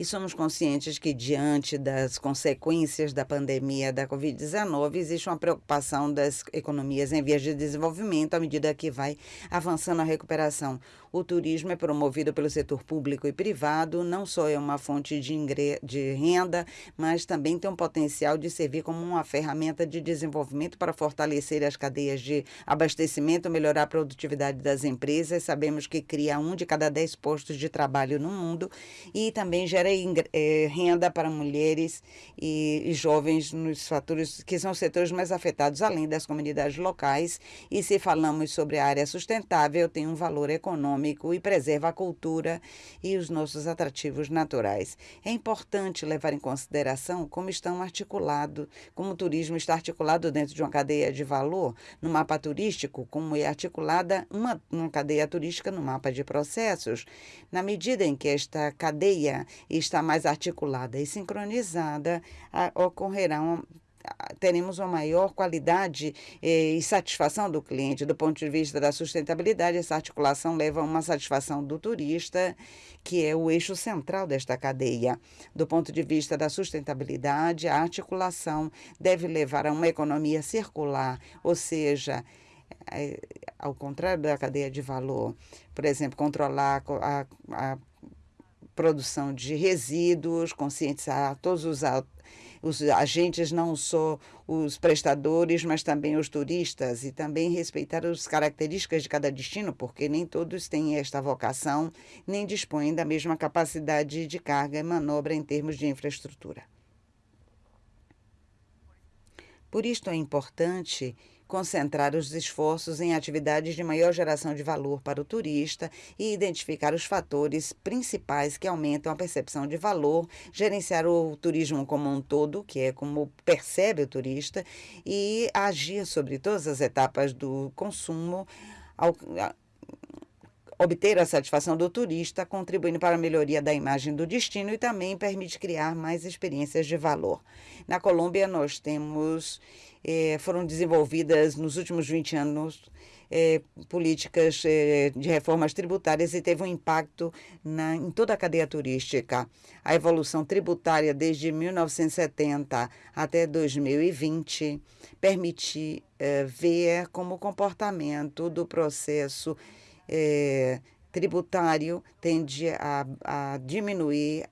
e somos conscientes que, diante das consequências da pandemia da Covid-19, existe uma preocupação das economias em vias de desenvolvimento à medida que vai avançando a recuperação. O turismo é promovido pelo setor público e privado, não só é uma fonte de, de renda, mas também tem um potencial de servir como uma ferramenta de desenvolvimento para fortalecer as cadeias de abastecimento, melhorar a produtividade das empresas. Sabemos que cria um de cada dez postos de trabalho no mundo e também gera é, renda para mulheres e, e jovens nos fatores que são os setores mais afetados, além das comunidades locais. E se falamos sobre a área sustentável, tem um valor econômico e preserva a cultura e os nossos atrativos naturais. É importante levar em consideração como estão articulados, como o turismo está articulado dentro de uma cadeia de valor, no mapa turístico, como é articulada uma, uma cadeia turística no mapa de processos. Na medida em que esta cadeia está mais articulada e sincronizada, ocorrerá uma, teremos uma maior qualidade eh, e satisfação do cliente. Do ponto de vista da sustentabilidade, essa articulação leva a uma satisfação do turista, que é o eixo central desta cadeia. Do ponto de vista da sustentabilidade, a articulação deve levar a uma economia circular, ou seja, é, ao contrário da cadeia de valor, por exemplo, controlar a, a produção de resíduos, conscientizar todos os, os agentes, não só os prestadores, mas também os turistas, e também respeitar as características de cada destino, porque nem todos têm esta vocação, nem dispõem da mesma capacidade de carga e manobra em termos de infraestrutura. Por isto é importante concentrar os esforços em atividades de maior geração de valor para o turista e identificar os fatores principais que aumentam a percepção de valor, gerenciar o turismo como um todo, que é como percebe o turista, e agir sobre todas as etapas do consumo ao, obter a satisfação do turista, contribuindo para a melhoria da imagem do destino e também permite criar mais experiências de valor. Na Colômbia, nós temos eh, foram desenvolvidas nos últimos 20 anos eh, políticas eh, de reformas tributárias e teve um impacto na, em toda a cadeia turística. A evolução tributária desde 1970 até 2020 permite ver como o comportamento do processo tributário tende a, a diminuir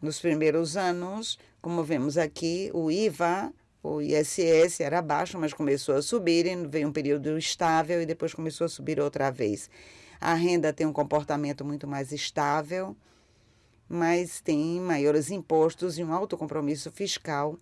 nos primeiros anos, como vemos aqui, o IVA, o ISS era baixo, mas começou a subir, veio um período estável e depois começou a subir outra vez. A renda tem um comportamento muito mais estável, mas tem maiores impostos e um alto compromisso fiscal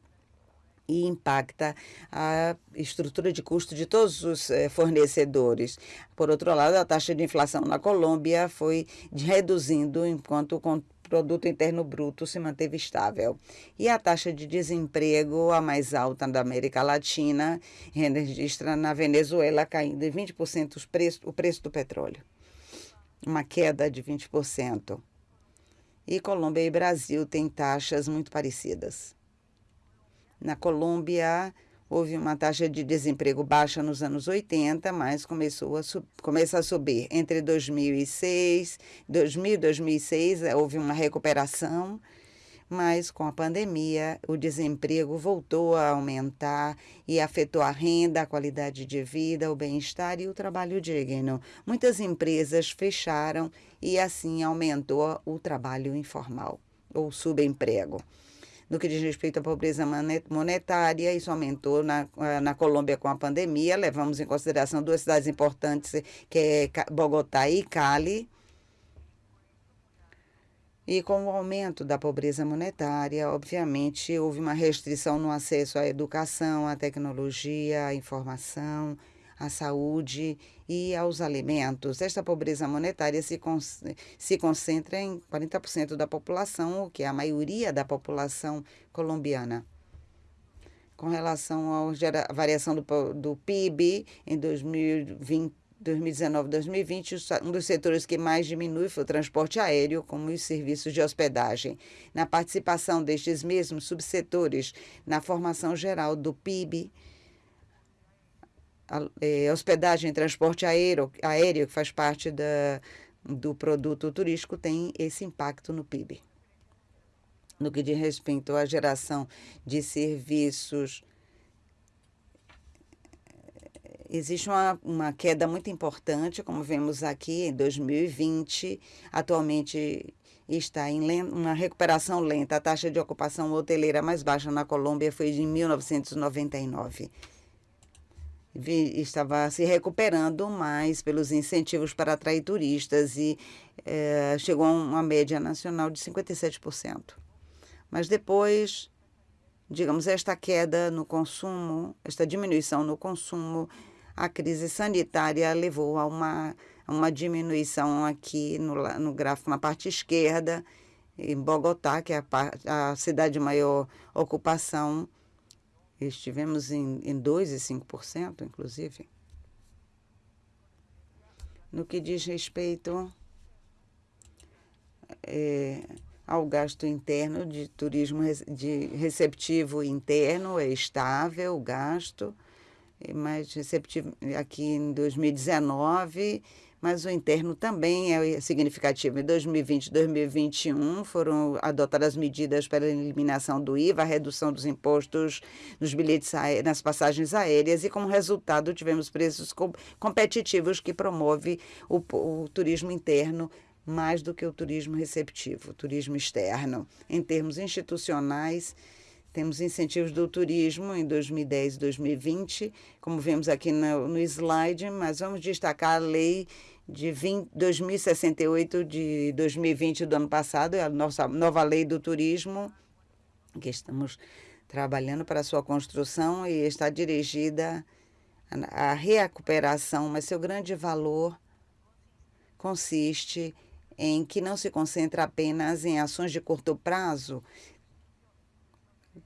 e impacta a estrutura de custo de todos os eh, fornecedores. Por outro lado, a taxa de inflação na Colômbia foi reduzindo enquanto o produto interno bruto se manteve estável. E a taxa de desemprego, a mais alta da América Latina, registra na Venezuela caindo em 20% o preço, o preço do petróleo. Uma queda de 20%. E Colômbia e Brasil têm taxas muito parecidas. Na Colômbia, houve uma taxa de desemprego baixa nos anos 80, mas começou a, começa a subir. Entre 2006, 2000 e 2006, houve uma recuperação, mas com a pandemia, o desemprego voltou a aumentar e afetou a renda, a qualidade de vida, o bem-estar e o trabalho digno. Muitas empresas fecharam e assim aumentou o trabalho informal ou subemprego. No que diz respeito à pobreza monetária, isso aumentou na, eh, na Colômbia com a pandemia. Levamos em consideração duas cidades importantes, que é Bogotá e Cali. E com o aumento da pobreza monetária, obviamente, houve uma restrição no acesso à educação, à tecnologia, à informação, à saúde e aos alimentos. Esta pobreza monetária se, con se concentra em 40% da população, o que é a maioria da população colombiana. Com relação à variação do, do PIB em 2020, 2019-2020, um dos setores que mais diminui foi o transporte aéreo, como os serviços de hospedagem. Na participação destes mesmos subsetores na formação geral do PIB, é, hospedagem, transporte aéreo, aéreo, que faz parte da, do produto turístico, tem esse impacto no PIB. No que diz respeito à geração de serviços, existe uma, uma queda muito importante, como vemos aqui em 2020. Atualmente está em uma recuperação lenta. A taxa de ocupação hoteleira mais baixa na Colômbia foi de 1999 estava se recuperando mais pelos incentivos para atrair turistas e é, chegou a uma média nacional de 57%. Mas depois, digamos, esta queda no consumo, esta diminuição no consumo, a crise sanitária levou a uma, a uma diminuição aqui no, no gráfico na parte esquerda, em Bogotá, que é a, a cidade de maior ocupação, Estivemos em, em 2% e 5%, inclusive. No que diz respeito é, ao gasto interno de turismo de receptivo interno, é estável o gasto, mais receptivo aqui em 2019 mas o interno também é significativo. Em 2020 e 2021 foram adotadas medidas para a eliminação do IVA, a redução dos impostos nos bilhetes nas passagens aéreas e, como resultado, tivemos preços competitivos que promove o, o turismo interno mais do que o turismo receptivo, o turismo externo. Em termos institucionais, temos incentivos do turismo em 2010 e 2020, como vemos aqui no, no slide, mas vamos destacar a lei de 20, 2068 de 2020 do ano passado, é a nossa nova lei do turismo, que estamos trabalhando para sua construção e está dirigida à recuperação, mas seu grande valor consiste em que não se concentra apenas em ações de curto prazo,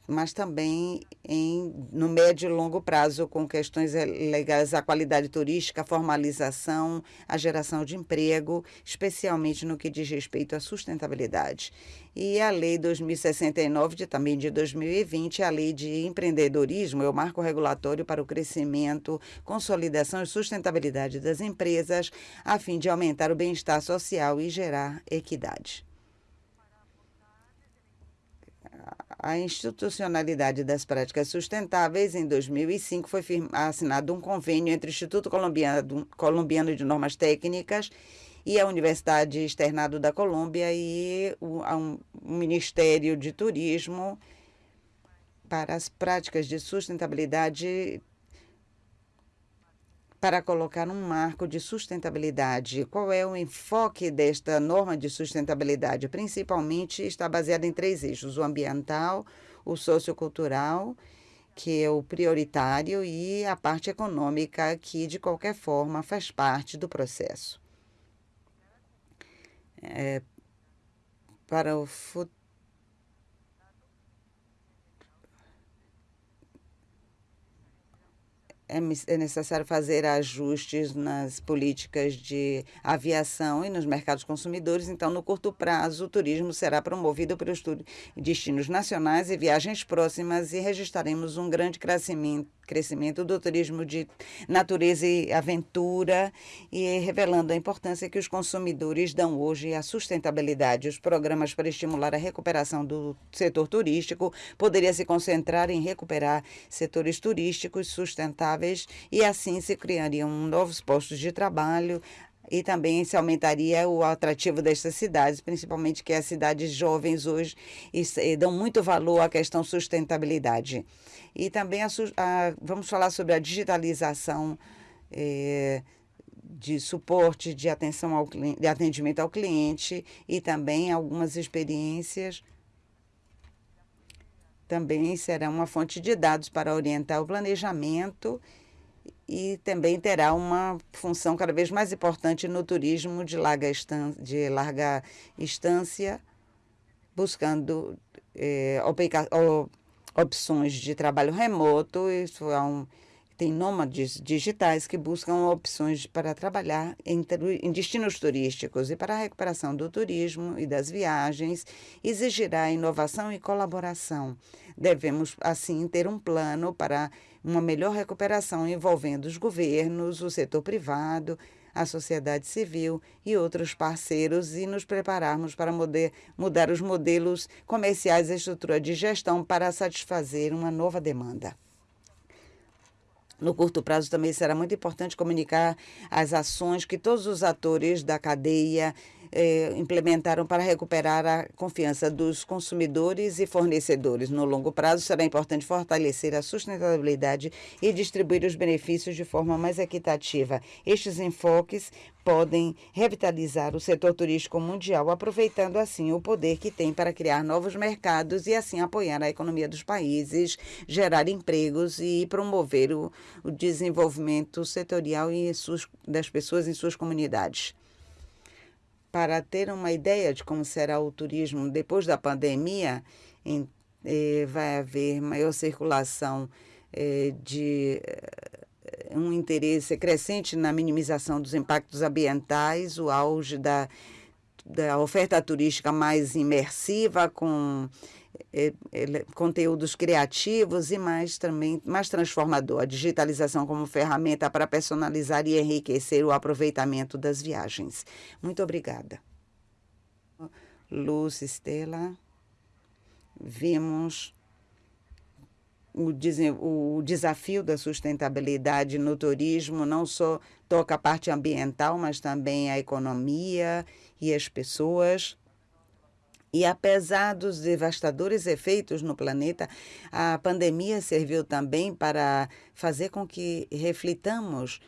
mas também em, no médio e longo prazo, com questões legais à qualidade turística, a formalização, a geração de emprego, especialmente no que diz respeito à sustentabilidade. E a Lei 2069, de, também de 2020, a Lei de Empreendedorismo, é o marco regulatório para o crescimento, consolidação e sustentabilidade das empresas, a fim de aumentar o bem-estar social e gerar equidade. A institucionalidade das práticas sustentáveis, em 2005 foi assinado um convênio entre o Instituto Colombiano, Colombiano de Normas Técnicas e a Universidade Externado da Colômbia e o, um, o Ministério de Turismo para as práticas de sustentabilidade para colocar um marco de sustentabilidade. Qual é o enfoque desta norma de sustentabilidade? Principalmente está baseada em três eixos: o ambiental, o sociocultural que é o prioritário, e a parte econômica, que de qualquer forma faz parte do processo. É, para o futuro é, é necessário fazer ajustes nas políticas de aviação e nos mercados consumidores. Então, no curto prazo, o turismo será promovido pelos destinos nacionais e viagens próximas e registraremos um grande crescimento crescimento do turismo de natureza e aventura e revelando a importância que os consumidores dão hoje à sustentabilidade. Os programas para estimular a recuperação do setor turístico poderiam se concentrar em recuperar setores turísticos sustentáveis e assim se criariam novos postos de trabalho, e também se aumentaria o atrativo destas cidades, principalmente que as cidades jovens hoje dão muito valor à questão sustentabilidade. E também a, a, vamos falar sobre a digitalização é, de suporte, de atenção ao de atendimento ao cliente e também algumas experiências também será uma fonte de dados para orientar o planejamento e também terá uma função cada vez mais importante no turismo de larga, estância, de larga instância, buscando é, opções de trabalho remoto. Isso é um, tem nômades digitais que buscam opções para trabalhar em, em, destinos turísticos e para a recuperação do turismo e das viagens exigirá inovação e colaboração. Devemos, assim, ter um plano para uma melhor recuperação envolvendo os governos, o setor privado, a sociedade civil e outros parceiros e nos prepararmos para mudar os modelos comerciais e estrutura de gestão para satisfazer uma nova demanda. No curto prazo também será muito importante comunicar as ações que todos os atores da cadeia eh, implementaram para recuperar a confiança dos consumidores e fornecedores. No longo prazo, será importante fortalecer a sustentabilidade e distribuir os benefícios de forma mais equitativa. Estes enfoques podem revitalizar o setor turístico mundial, aproveitando assim o poder que tem para criar novos mercados e assim apoiar a economia dos países, gerar empregos e promover o, o desenvolvimento setorial e suas, das pessoas em suas comunidades para ter uma ideia de como será o turismo depois da pandemia, em, eh, vai haver maior circulação eh, de eh, um interesse crescente na minimização dos impactos ambientais, o auge da, da oferta turística mais imersiva, com conteúdos criativos e mais também mais transformador. A digitalização como ferramenta para personalizar e enriquecer o aproveitamento das viagens. Muito obrigada. Luz Estela, vimos o, o desafio da sustentabilidade no turismo não só toca a parte ambiental, mas também a economia e as pessoas. E apesar dos devastadores efeitos no planeta, a pandemia serviu também para fazer com que reflitamos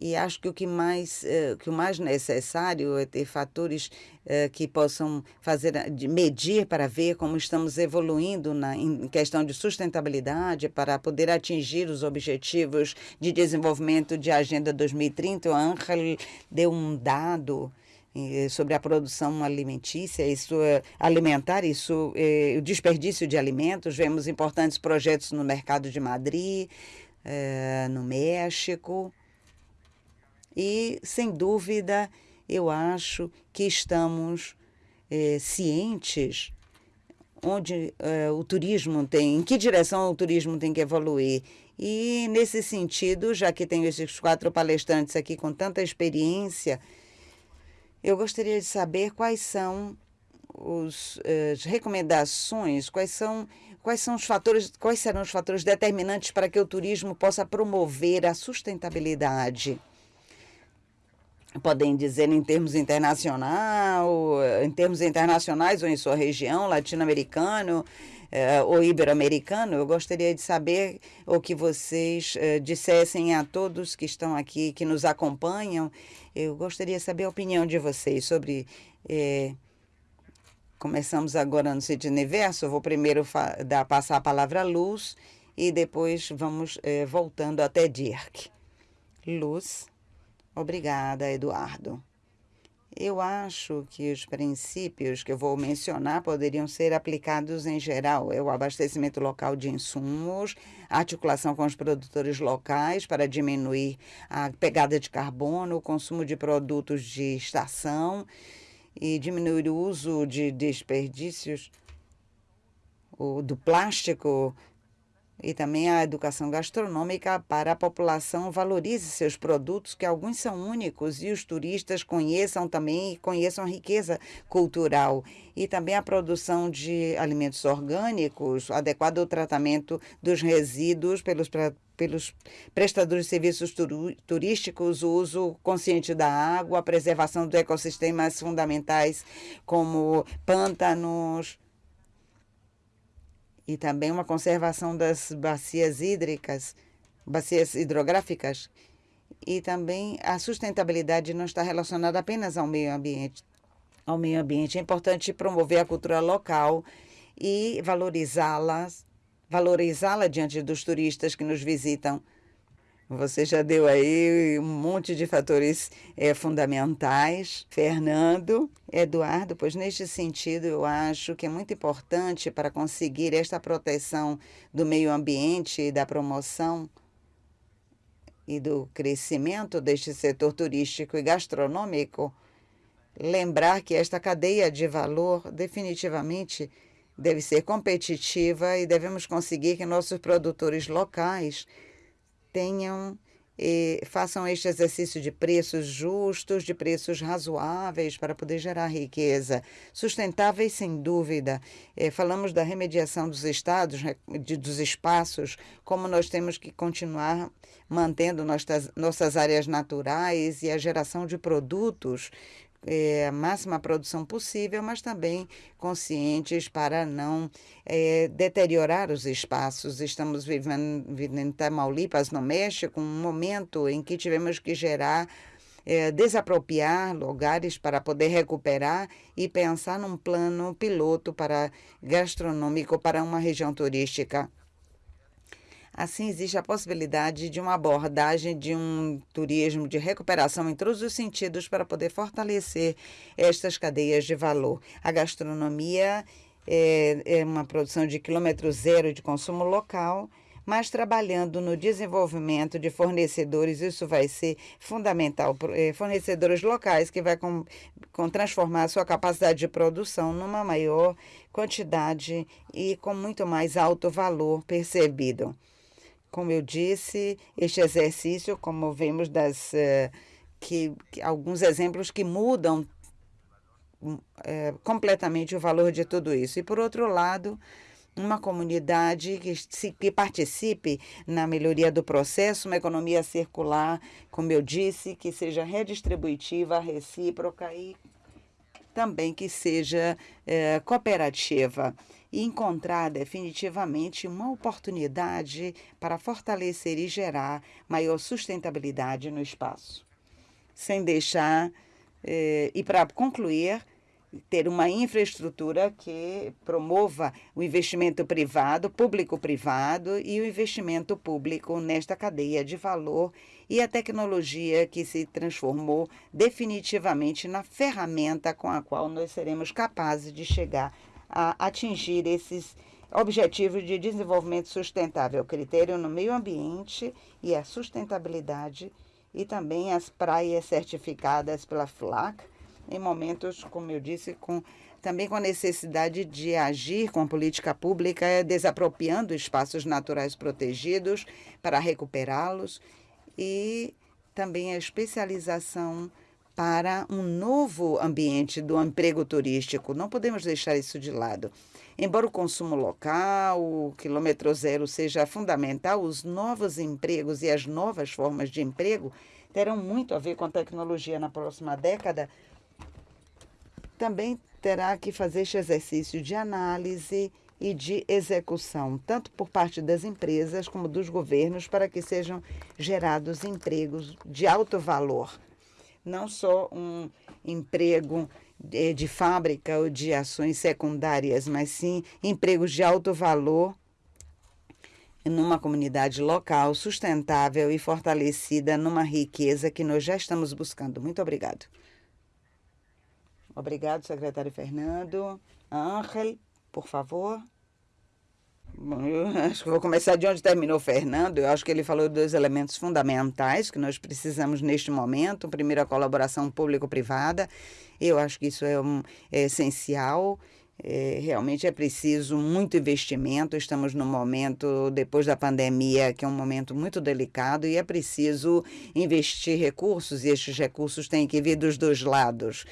e acho que o que mais uh, que o mais necessário é ter fatores uh, que possam fazer de medir para ver como estamos evoluindo na em questão de sustentabilidade para poder atingir os objetivos de desenvolvimento de agenda 2030 o Angel deu um dado eh, sobre a produção alimentícia, isso é alimentar, isso é, o desperdício de alimentos. Vemos importantes projetos no mercado de Madrid, no México. E, sem dúvida, eu acho que estamos cientes onde o turismo tem, em que direção o turismo tem que evoluir. E, nesse sentido, já que tenho esses quatro palestrantes aqui com tanta experiência, eu gostaria de saber quais são os, eh, as recomendações, quais são, quais são os fatores, quais serão os fatores determinantes para que o turismo possa promover a sustentabilidade. Podem dizer em termos internacional, em termos internacionais ou em sua região, latino-americano, uh, ou ibero-americano, eu gostaria de saber o que vocês uh, dissessem a todos que estão aqui, que nos acompanham. Eu gostaria de saber a opinião de vocês sobre uh, Começamos agora no sentido universo. Vou primeiro dar, passar a palavra a Luz e depois vamos eh, voltando até Dirk. Luz. Obrigada, Eduardo. Eu acho que os princípios que eu vou mencionar poderiam ser aplicados em geral. É o abastecimento local de insumos, articulação com os produtores locais para diminuir a pegada de carbono, o consumo de produtos de estação e diminuir o uso de desperdícios do plástico e também a educação gastronômica para a população valorize seus produtos, que alguns são únicos, e os turistas conheçam também conheçam a riqueza cultural. E também a produção de alimentos orgânicos, adequado tratamento dos resíduos pelos pelos prestadores de serviços turísticos, o uso consciente da água, a preservação dos ecossistemas fundamentais como pântanos, e também uma conservação das bacias hídricas, bacias hidrográficas, e também a sustentabilidade não está relacionada apenas ao meio ambiente. Ao meio ambiente é importante promover a cultura local e valorizá-la, valorizá-la diante dos turistas que nos visitam. Você já deu aí um monte de fatores é, fundamentais. Fernando, Eduardo, pois neste sentido eu acho que é muito importante para conseguir esta proteção do meio ambiente e da promoção e do crescimento deste setor turístico e gastronômico, lembrar que esta cadeia de valor definitivamente deve ser competitiva e devemos conseguir que nossos produtores locais tenham e façam este exercício de preços justos, de preços razoáveis para poder gerar riqueza. Sustentáveis, sem dúvida. É, falamos da remediação dos estados, de, dos espaços, como nós temos que continuar mantendo nossas, nossas áreas naturais e a geração de produtos é, a máxima produção possível, mas também conscientes para não é, deteriorar os espaços. Estamos vivendo, vivendo em Tamaulipas, no México, um momento em que tivemos que gerar é, desapropriar lugares para poder recuperar e pensar num plano piloto para gastronômico para uma região turística. Assim, existe a possibilidade de uma abordagem de um turismo de recuperação em todos os sentidos para poder fortalecer estas cadeias de valor. A gastronomia é, é uma produção de quilômetro zero de consumo local, mas trabalhando no desenvolvimento de fornecedores, isso vai ser fundamental. É, fornecedores locais que vai com, com transformar a sua capacidade de produção numa maior quantidade e com muito mais alto valor percebido. Como eu disse, este exercício, como vemos das uh, que, que, alguns exemplos que mudam uh, completamente o valor de tudo isso. E por outro lado, uma comunidade que, se, que participe na melhoria do processo, uma economia circular, como eu disse, que seja redistributiva, recíproca e também que seja eh, cooperativa e encontrar definitivamente uma oportunidade para fortalecer e gerar maior sustentabilidade no espaço. Sem deixar, eh, e para concluir, ter uma infraestrutura que promova o investimento privado, público-privado e o investimento público nesta cadeia de valor e a tecnologia que se transformou definitivamente na ferramenta com a qual nós seremos capazes de chegar a atingir esses objetivos de desenvolvimento sustentável, critério no meio ambiente e a sustentabilidade e também as praias certificadas pela FLAC, em momentos, como eu disse, com também com a necessidade de agir com a política pública, desapropriando espaços naturais protegidos para recuperá-los e também a especialização para um novo ambiente do emprego turístico. Não podemos deixar isso de lado. Embora o consumo local, o quilômetro zero seja fundamental, os novos empregos e as novas formas de emprego terão muito a ver com a tecnologia na próxima década. Também terá que fazer este exercício de análise e de execução, tanto por parte das empresas como dos governos, para que sejam gerados empregos de alto valor não só um emprego de, de fábrica ou de ações secundárias, mas sim empregos de alto valor numa comunidade local sustentável e fortalecida numa riqueza que nós já estamos buscando. Muito obrigado. Obrigado, secretário Fernando. Ángel, por favor. Bom, eu acho que vou começar de onde terminou o Fernando. Eu acho que ele falou dois elementos fundamentais que nós precisamos neste momento. Primeiro, a colaboração público-privada. Eu acho que isso é, um, é essencial. É, realmente é preciso muito investimento. Estamos num momento, depois da pandemia, que é um momento muito delicado e é preciso investir recursos, e estes recursos têm que vir dos dois lados.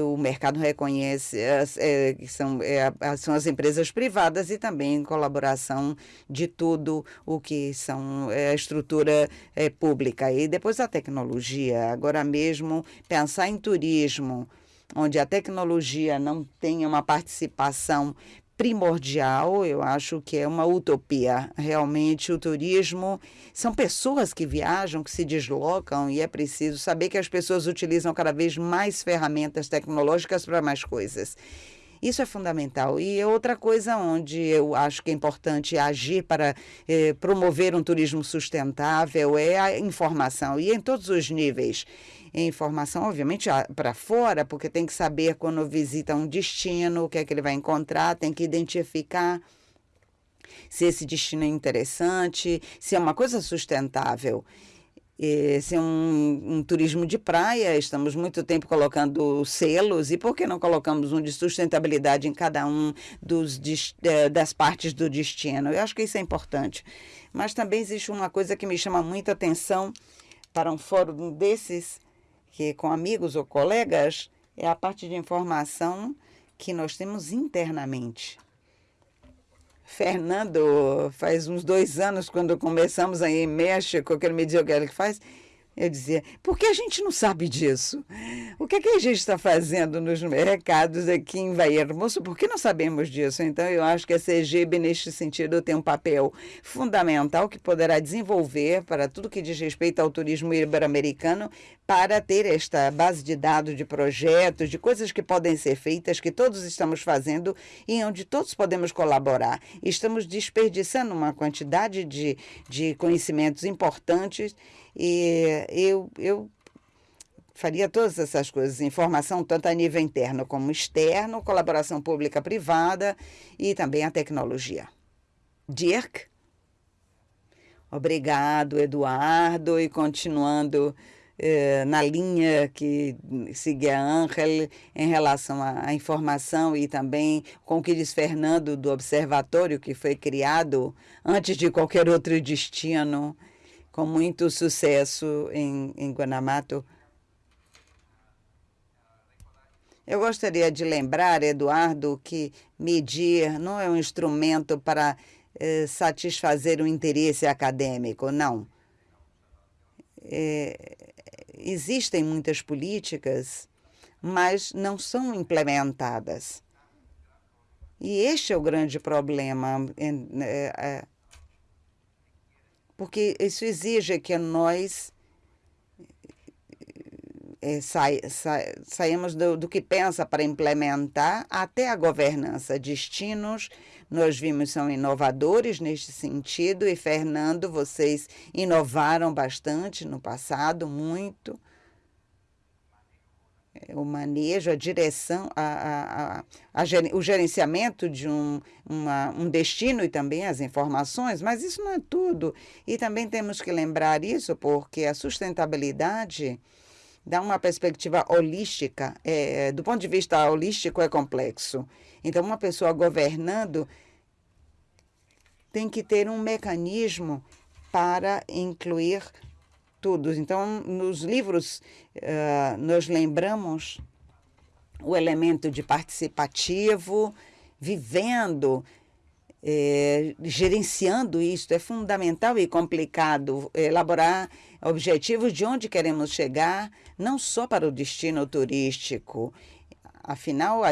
O mercado reconhece é, que são, é, são as empresas privadas e também colaboração de tudo o que são é, a estrutura é, pública. E depois a tecnologia. Agora mesmo, pensar em turismo onde a tecnologia não tem uma participação primordial, eu acho que é uma utopia. Realmente, o turismo são pessoas que viajam, que se deslocam, e é preciso saber que as pessoas utilizam cada vez mais ferramentas tecnológicas para mais coisas. Isso é fundamental. E outra coisa onde eu acho que é importante agir para eh, promover um turismo sustentável é a informação, e em todos os níveis informação, obviamente, para fora, porque tem que saber quando visita um destino, o que é que ele vai encontrar, tem que identificar se esse destino é interessante, se é uma coisa sustentável. Se é um, um, turismo de praia, estamos muito tempo colocando selos, e por que não colocamos um de sustentabilidade em cada um dos, eh, das partes do destino? Eu acho que isso é importante. Mas também existe uma coisa que me chama muita atenção para um fórum desses, que com amigos ou colegas é a parte de informação que nós temos internamente. Fernando, faz uns dois anos, quando começamos aí em México, que ele me dizia o que ele faz, eu dizia, por que a gente não sabe disso? O que, é que a gente está fazendo nos mercados aqui em Bahia Hermoso? Por que não sabemos disso? Então, eu acho que a CGB, neste sentido, tem um papel fundamental que poderá desenvolver para tudo que diz respeito ao turismo ibero-americano, para ter esta base de dados, de projetos, de coisas que podem ser feitas, que todos estamos fazendo e onde todos podemos colaborar. Estamos desperdiçando uma quantidade de, de conhecimentos importantes e eu, eu faria todas essas coisas, informação tanto a nível interno como externo, colaboração pública-privada e também a tecnologia. Dirk? Obrigado, Eduardo, e continuando eh, na linha que seguia Angel em relação à informação e também com o que diz Fernando do observatório que foi criado antes de qualquer outro destino com muito sucesso em, em Guanamato. Eu gostaria de lembrar, Eduardo, que medir não é um instrumento para eh, satisfazer o interesse acadêmico, não. É, existem muitas políticas, mas não são implementadas. E este é o grande problema. É, é, porque isso exige que nós é, saímos do, do, que pensa para implementar até a governança. Destinos, nós vimos, são inovadores neste sentido, e Fernando, vocês inovaram bastante no passado, muito. É, o manejo, a direção, a, a, a, a o gerenciamento de um, uma, um destino e também as informações, mas isso não é tudo. E também temos que lembrar isso porque a sustentabilidade dá uma perspectiva holística. É, do ponto de vista holístico, é complexo. Então, uma pessoa governando tem que ter um mecanismo para incluir tudo. Então, nos livros, uh, nós lembramos o elemento de participativo, vivendo, eh, gerenciando isso. É fundamental e complicado elaborar objetivos de onde queremos chegar, não só para o destino turístico, Afinal,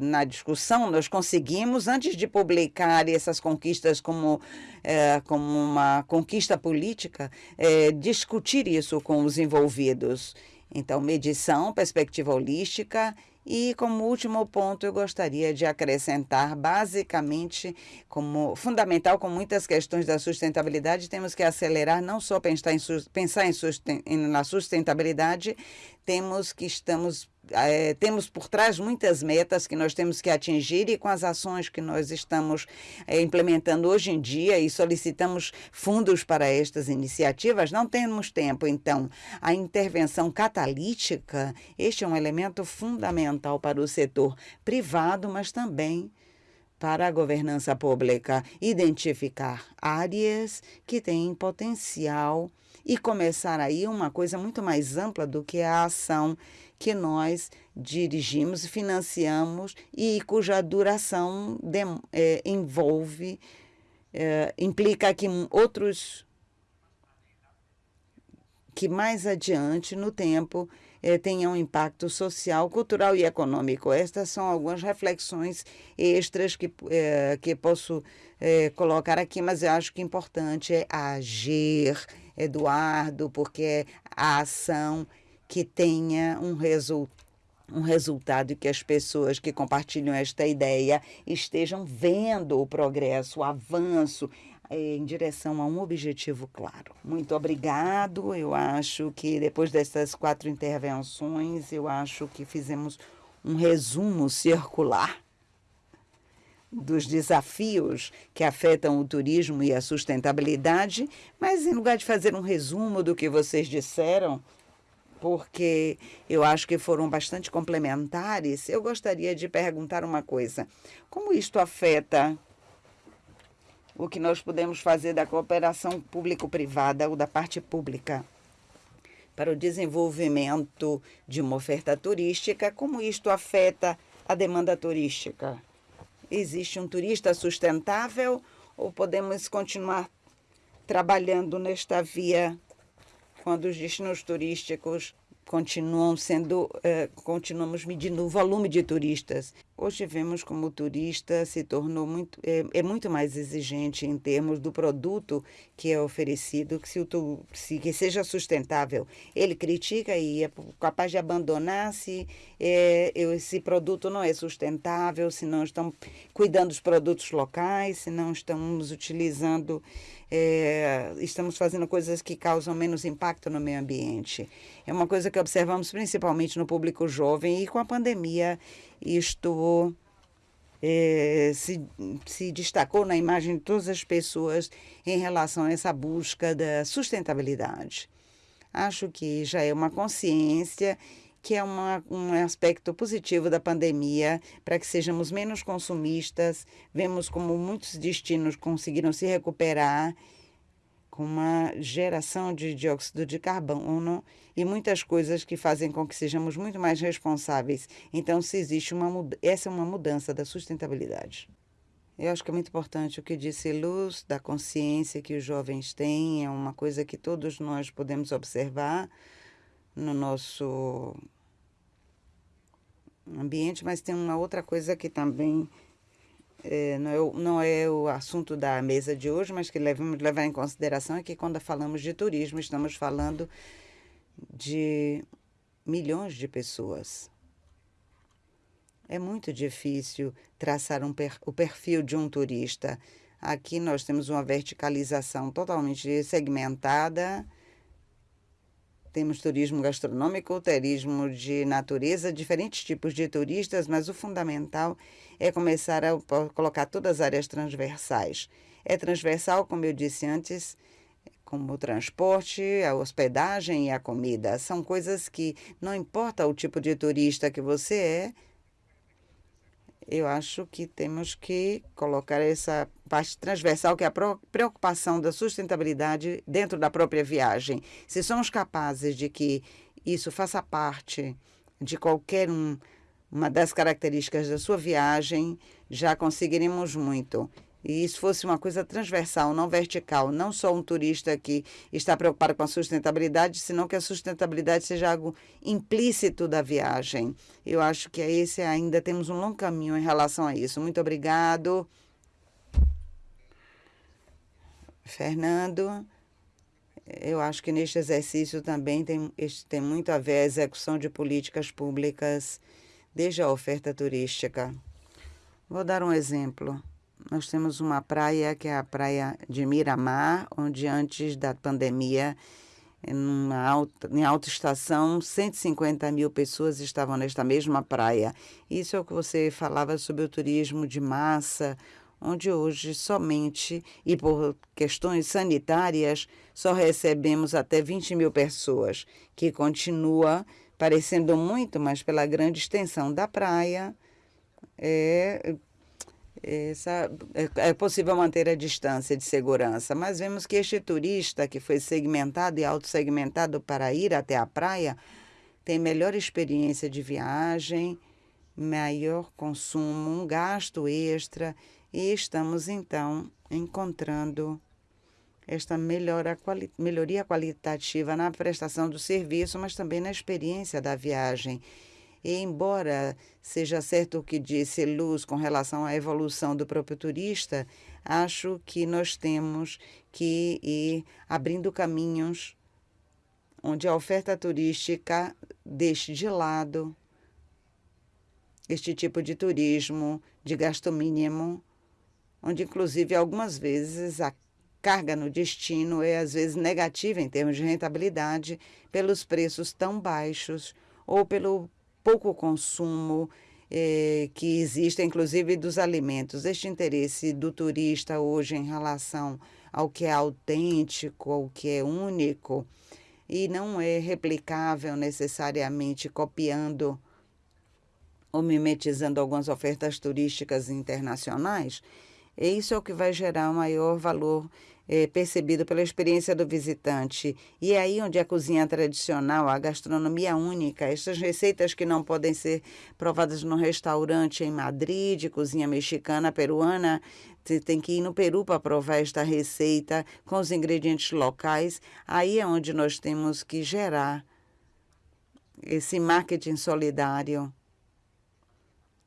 na discussão, nós conseguimos, antes de publicar essas conquistas como, é, como uma conquista política, é, discutir isso com os envolvidos. Então, medição, perspectiva holística E como último ponto, eu gostaria de acrescentar, basicamente, como fundamental com muitas questões da sustentabilidade, temos que acelerar não só pensar em, pensar em na sustentabilidade, temos que estamos é, temos por trás muitas metas que nós temos que atingir e com as ações que nós estamos é, implementando hoje em dia e solicitamos fundos para estas iniciativas, não temos tempo. Então, a intervenção catalítica, este é um elemento fundamental para o setor privado, mas também para a governança pública. Identificar áreas que têm potencial e começar aí uma coisa muito mais ampla do que a ação que nós dirigimos, financiamos e cuja duração de, é, envolve, é, implica que outros que mais adiante no tempo eh, tenha um impacto social, cultural e econômico. Estas são algumas reflexões extras que, eh, que posso eh, colocar aqui, mas eu acho que importante é agir, Eduardo, porque é a ação que tenha um resultado um resultado que as pessoas que compartilham esta ideia estejam vendo o progresso, o avanço eh, em direção a um objetivo claro. Muito obrigado. Eu acho que depois dessas quatro intervenções, eu acho que fizemos um resumo circular dos desafios que afetam o turismo e a sustentabilidade, mas em lugar de fazer um resumo do que vocês disseram, porque eu acho que foram bastante complementares, eu gostaria de perguntar uma coisa. Como isto afeta o que nós podemos fazer da cooperação público-privada ou da parte pública para o desenvolvimento de uma oferta turística? Como isto afeta a demanda turística? Existe um turista sustentável ou podemos continuar trabalhando nesta via quando os destinos turísticos continuam sendo, eh, continuamos medindo o volume de turistas. Hoje vemos como o turista se tornou muito, é, é, muito mais exigente em termos do produto que é oferecido, que, se o, se, que seja sustentável. Ele critica e é capaz de abandonar se é, esse produto não é sustentável, se não estão cuidando dos produtos locais, se não estamos utilizando é, estamos fazendo coisas que causam menos impacto no meio ambiente. É uma coisa que observamos principalmente no público jovem e com a pandemia isto é, se, se destacou na imagem de todas as pessoas em relação a essa busca da sustentabilidade. Acho que já é uma consciência que é uma, um aspecto positivo da pandemia para que sejamos menos consumistas. Vemos como muitos destinos conseguiram se recuperar com uma geração de dióxido de carbono e muitas coisas que fazem com que sejamos muito mais responsáveis. Então, se existe uma essa é uma mudança da sustentabilidade. Eu acho que é muito importante o que disse Luz, da consciência que os jovens têm, é uma coisa que todos nós podemos observar no nosso ambiente, mas tem uma outra coisa que também é, não, é, não é o assunto da mesa de hoje, mas que devemos levar em consideração é que quando falamos de turismo, estamos falando de milhões de pessoas. É muito difícil traçar um per, o perfil de um turista. Aqui nós temos uma verticalização totalmente segmentada temos turismo gastronômico, turismo de natureza, diferentes tipos de turistas, mas o fundamental é começar a colocar todas as áreas transversais. É transversal, como eu disse antes, como o transporte, a hospedagem e a comida. São coisas que não importa o tipo de turista que você é, eu acho que temos que colocar essa parte transversal, que é a preocupação da sustentabilidade dentro da própria viagem. Se somos capazes de que isso faça parte de qualquer um, uma das características da sua viagem, já conseguiremos muito e isso fosse uma coisa transversal, não vertical, não só um turista que está preocupado com a sustentabilidade, senão que a sustentabilidade seja algo implícito da viagem. Eu acho que é esse ainda temos um longo caminho em relação a isso. Muito obrigado. Fernando, eu acho que neste exercício também tem, tem muito a ver a execução de políticas públicas desde a oferta turística. Vou dar um exemplo. Nós temos uma praia que é a praia de Miramar, onde antes da pandemia, em alta, em alta estação, 150 mil pessoas estavam nesta mesma praia. Isso é o que você falava sobre o turismo de massa, onde hoje somente, e por questões sanitárias, só recebemos até 20 mil pessoas, que continua parecendo muito, mas pela grande extensão da praia, é, essa, é, é possível manter a distância de segurança, mas vemos que este turista que foi segmentado e autossegmentado para ir até a praia tem melhor experiência de viagem, maior consumo, um gasto extra e estamos então encontrando esta melhora, quali, melhoria qualitativa na prestação do serviço, mas também na experiência da viagem. E embora seja certo o que disse Luz com relação à evolução do próprio turista, acho que nós temos que ir abrindo caminhos onde a oferta turística deixe de lado este tipo de turismo de gasto mínimo, onde inclusive algumas vezes a carga no destino é às vezes negativa em termos de rentabilidade pelos preços tão baixos ou pelo pouco consumo eh, que existe, inclusive dos alimentos. Este interesse do turista hoje em relação ao que é autêntico, ao que é único, e não é replicável necessariamente copiando ou mimetizando algumas ofertas turísticas internacionais, isso é o que vai gerar maior valor é, percebido pela experiência do visitante. E é aí onde a cozinha tradicional, a gastronomia única, essas receitas que não podem ser provadas no restaurante em Madrid, cozinha mexicana, peruana, você tem que ir no Peru para provar esta receita com os ingredientes locais. Aí é onde nós temos que gerar esse marketing solidário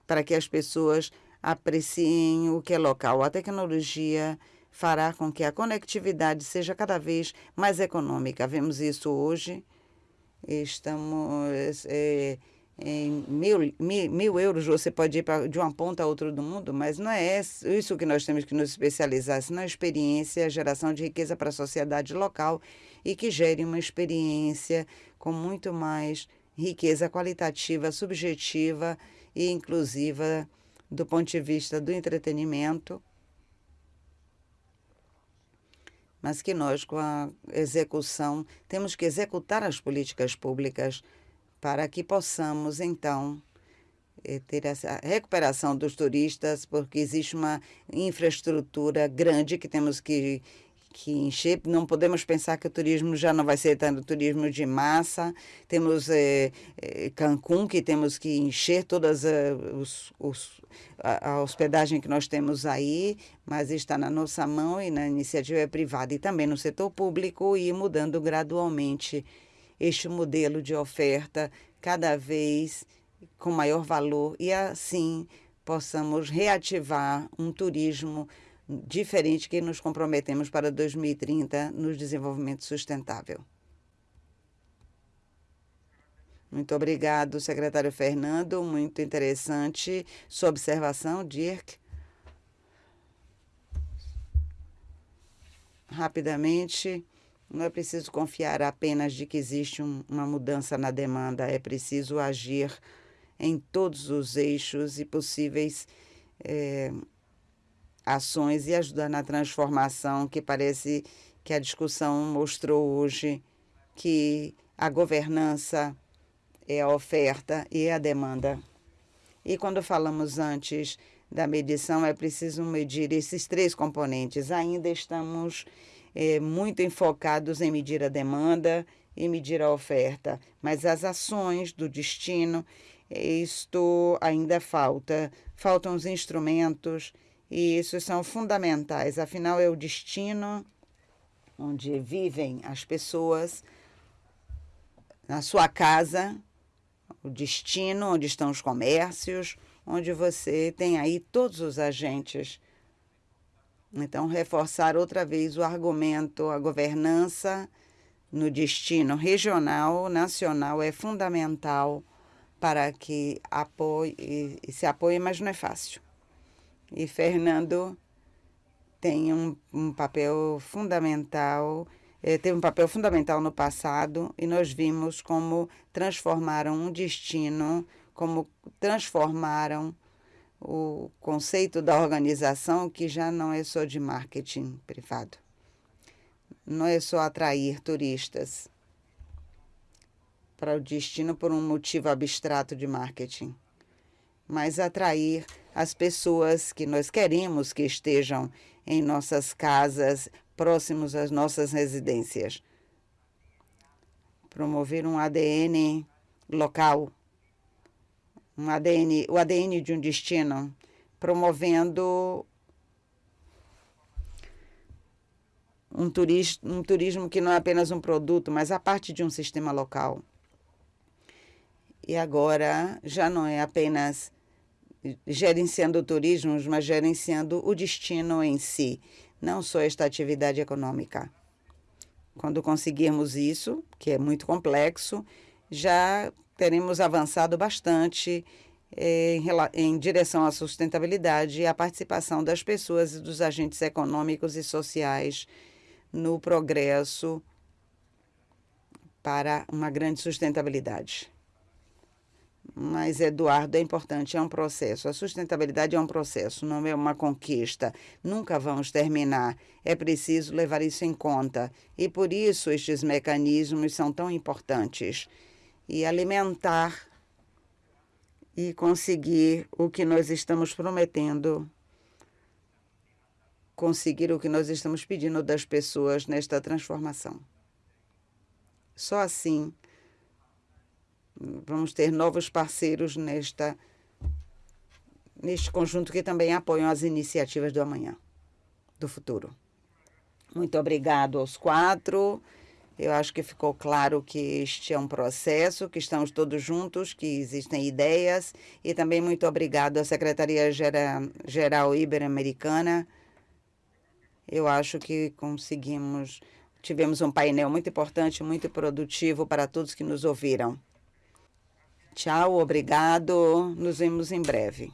para que as pessoas apreciem o que é local. A tecnologia fará com que a conectividade seja cada vez mais econômica. Vemos isso hoje. Estamos é, em mil, mil, mil, euros, você pode ir pra, de uma ponta a outra do mundo, mas não é isso que nós temos que nos especializar, senão a experiência, a geração de riqueza para a sociedade local e que gere uma experiência com muito mais riqueza qualitativa, subjetiva e inclusiva do ponto de vista do entretenimento mas que nós, com a execução, temos que executar as políticas públicas para que possamos, então, eh, ter essa recuperação dos turistas, porque existe uma infraestrutura grande que temos que que encher. Não podemos pensar que o turismo já não vai ser tanto turismo de massa. Temos é, é, Cancún, que temos que encher todas eh, os, os, a, a, hospedagem que nós temos aí, mas está na nossa mão e na iniciativa privada e também no setor público e mudando gradualmente este modelo de oferta cada vez com maior valor e assim possamos reativar um turismo diferente que nos comprometemos para 2030 no desenvolvimento sustentável. Muito obrigado, secretário Fernando. Muito interessante sua observação, Dirk. Rapidamente, não é preciso confiar apenas de que existe um, uma mudança na demanda, é preciso agir em todos os eixos e possíveis é, ações e ajudar na transformação que parece que a discussão mostrou hoje que a governança é a oferta e a demanda. E quando falamos antes da medição, é preciso medir esses três componentes. Ainda estamos é, muito enfocados em medir a demanda e medir a oferta, mas as ações do destino, isto ainda falta. Faltam os instrumentos e isso são fundamentais, afinal é o destino onde vivem as pessoas, na sua casa, o destino onde estão os comércios, onde você tem aí todos os agentes. Então, reforçar outra vez o argumento, a governança no destino regional, nacional é fundamental para que apoie, se apoie, mas não é fácil. E Fernando tem um, um papel fundamental, eh, teve um papel fundamental no passado e nós vimos como transformaram um destino, como transformaram o conceito da organização que já não é só de marketing privado. Não é só atrair turistas para o destino por um motivo abstrato de marketing, mas atrair as pessoas que nós queremos que estejam em nossas casas, próximos às nossas residências. Promover um ADN local, um ADN, o ADN de um destino, promovendo um turismo, um turismo que não é apenas um produto, mas a parte de um sistema local. E agora já não é apenas gerenciando o turismo, mas gerenciando o destino em si, não só esta atividade econômica. Quando conseguirmos isso, que é muito complexo, já teremos avançado bastante eh, em, em direção à sustentabilidade e à participação das pessoas e dos agentes econômicos e sociais no progresso para uma grande sustentabilidade. Mas, Eduardo, é importante, é um processo. A sustentabilidade é um processo, não é uma conquista. Nunca vamos terminar. É preciso levar isso em conta. E por isso estes mecanismos são tão importantes. E alimentar e conseguir o que nós estamos prometendo, conseguir o que nós estamos pedindo das pessoas nesta transformação. Só assim vamos ter novos parceiros nesta, neste conjunto que também apoiam as iniciativas do amanhã, do futuro. Muito obrigado aos quatro. Eu acho que ficou claro que este é um processo, que estamos todos juntos, que existem ideias. E também muito obrigado à Secretaria Geral Ibero-Americana. Eu acho que conseguimos, tivemos um painel muito importante, muito produtivo para todos que nos ouviram. Tchau, obrigado. Nos vemos em breve.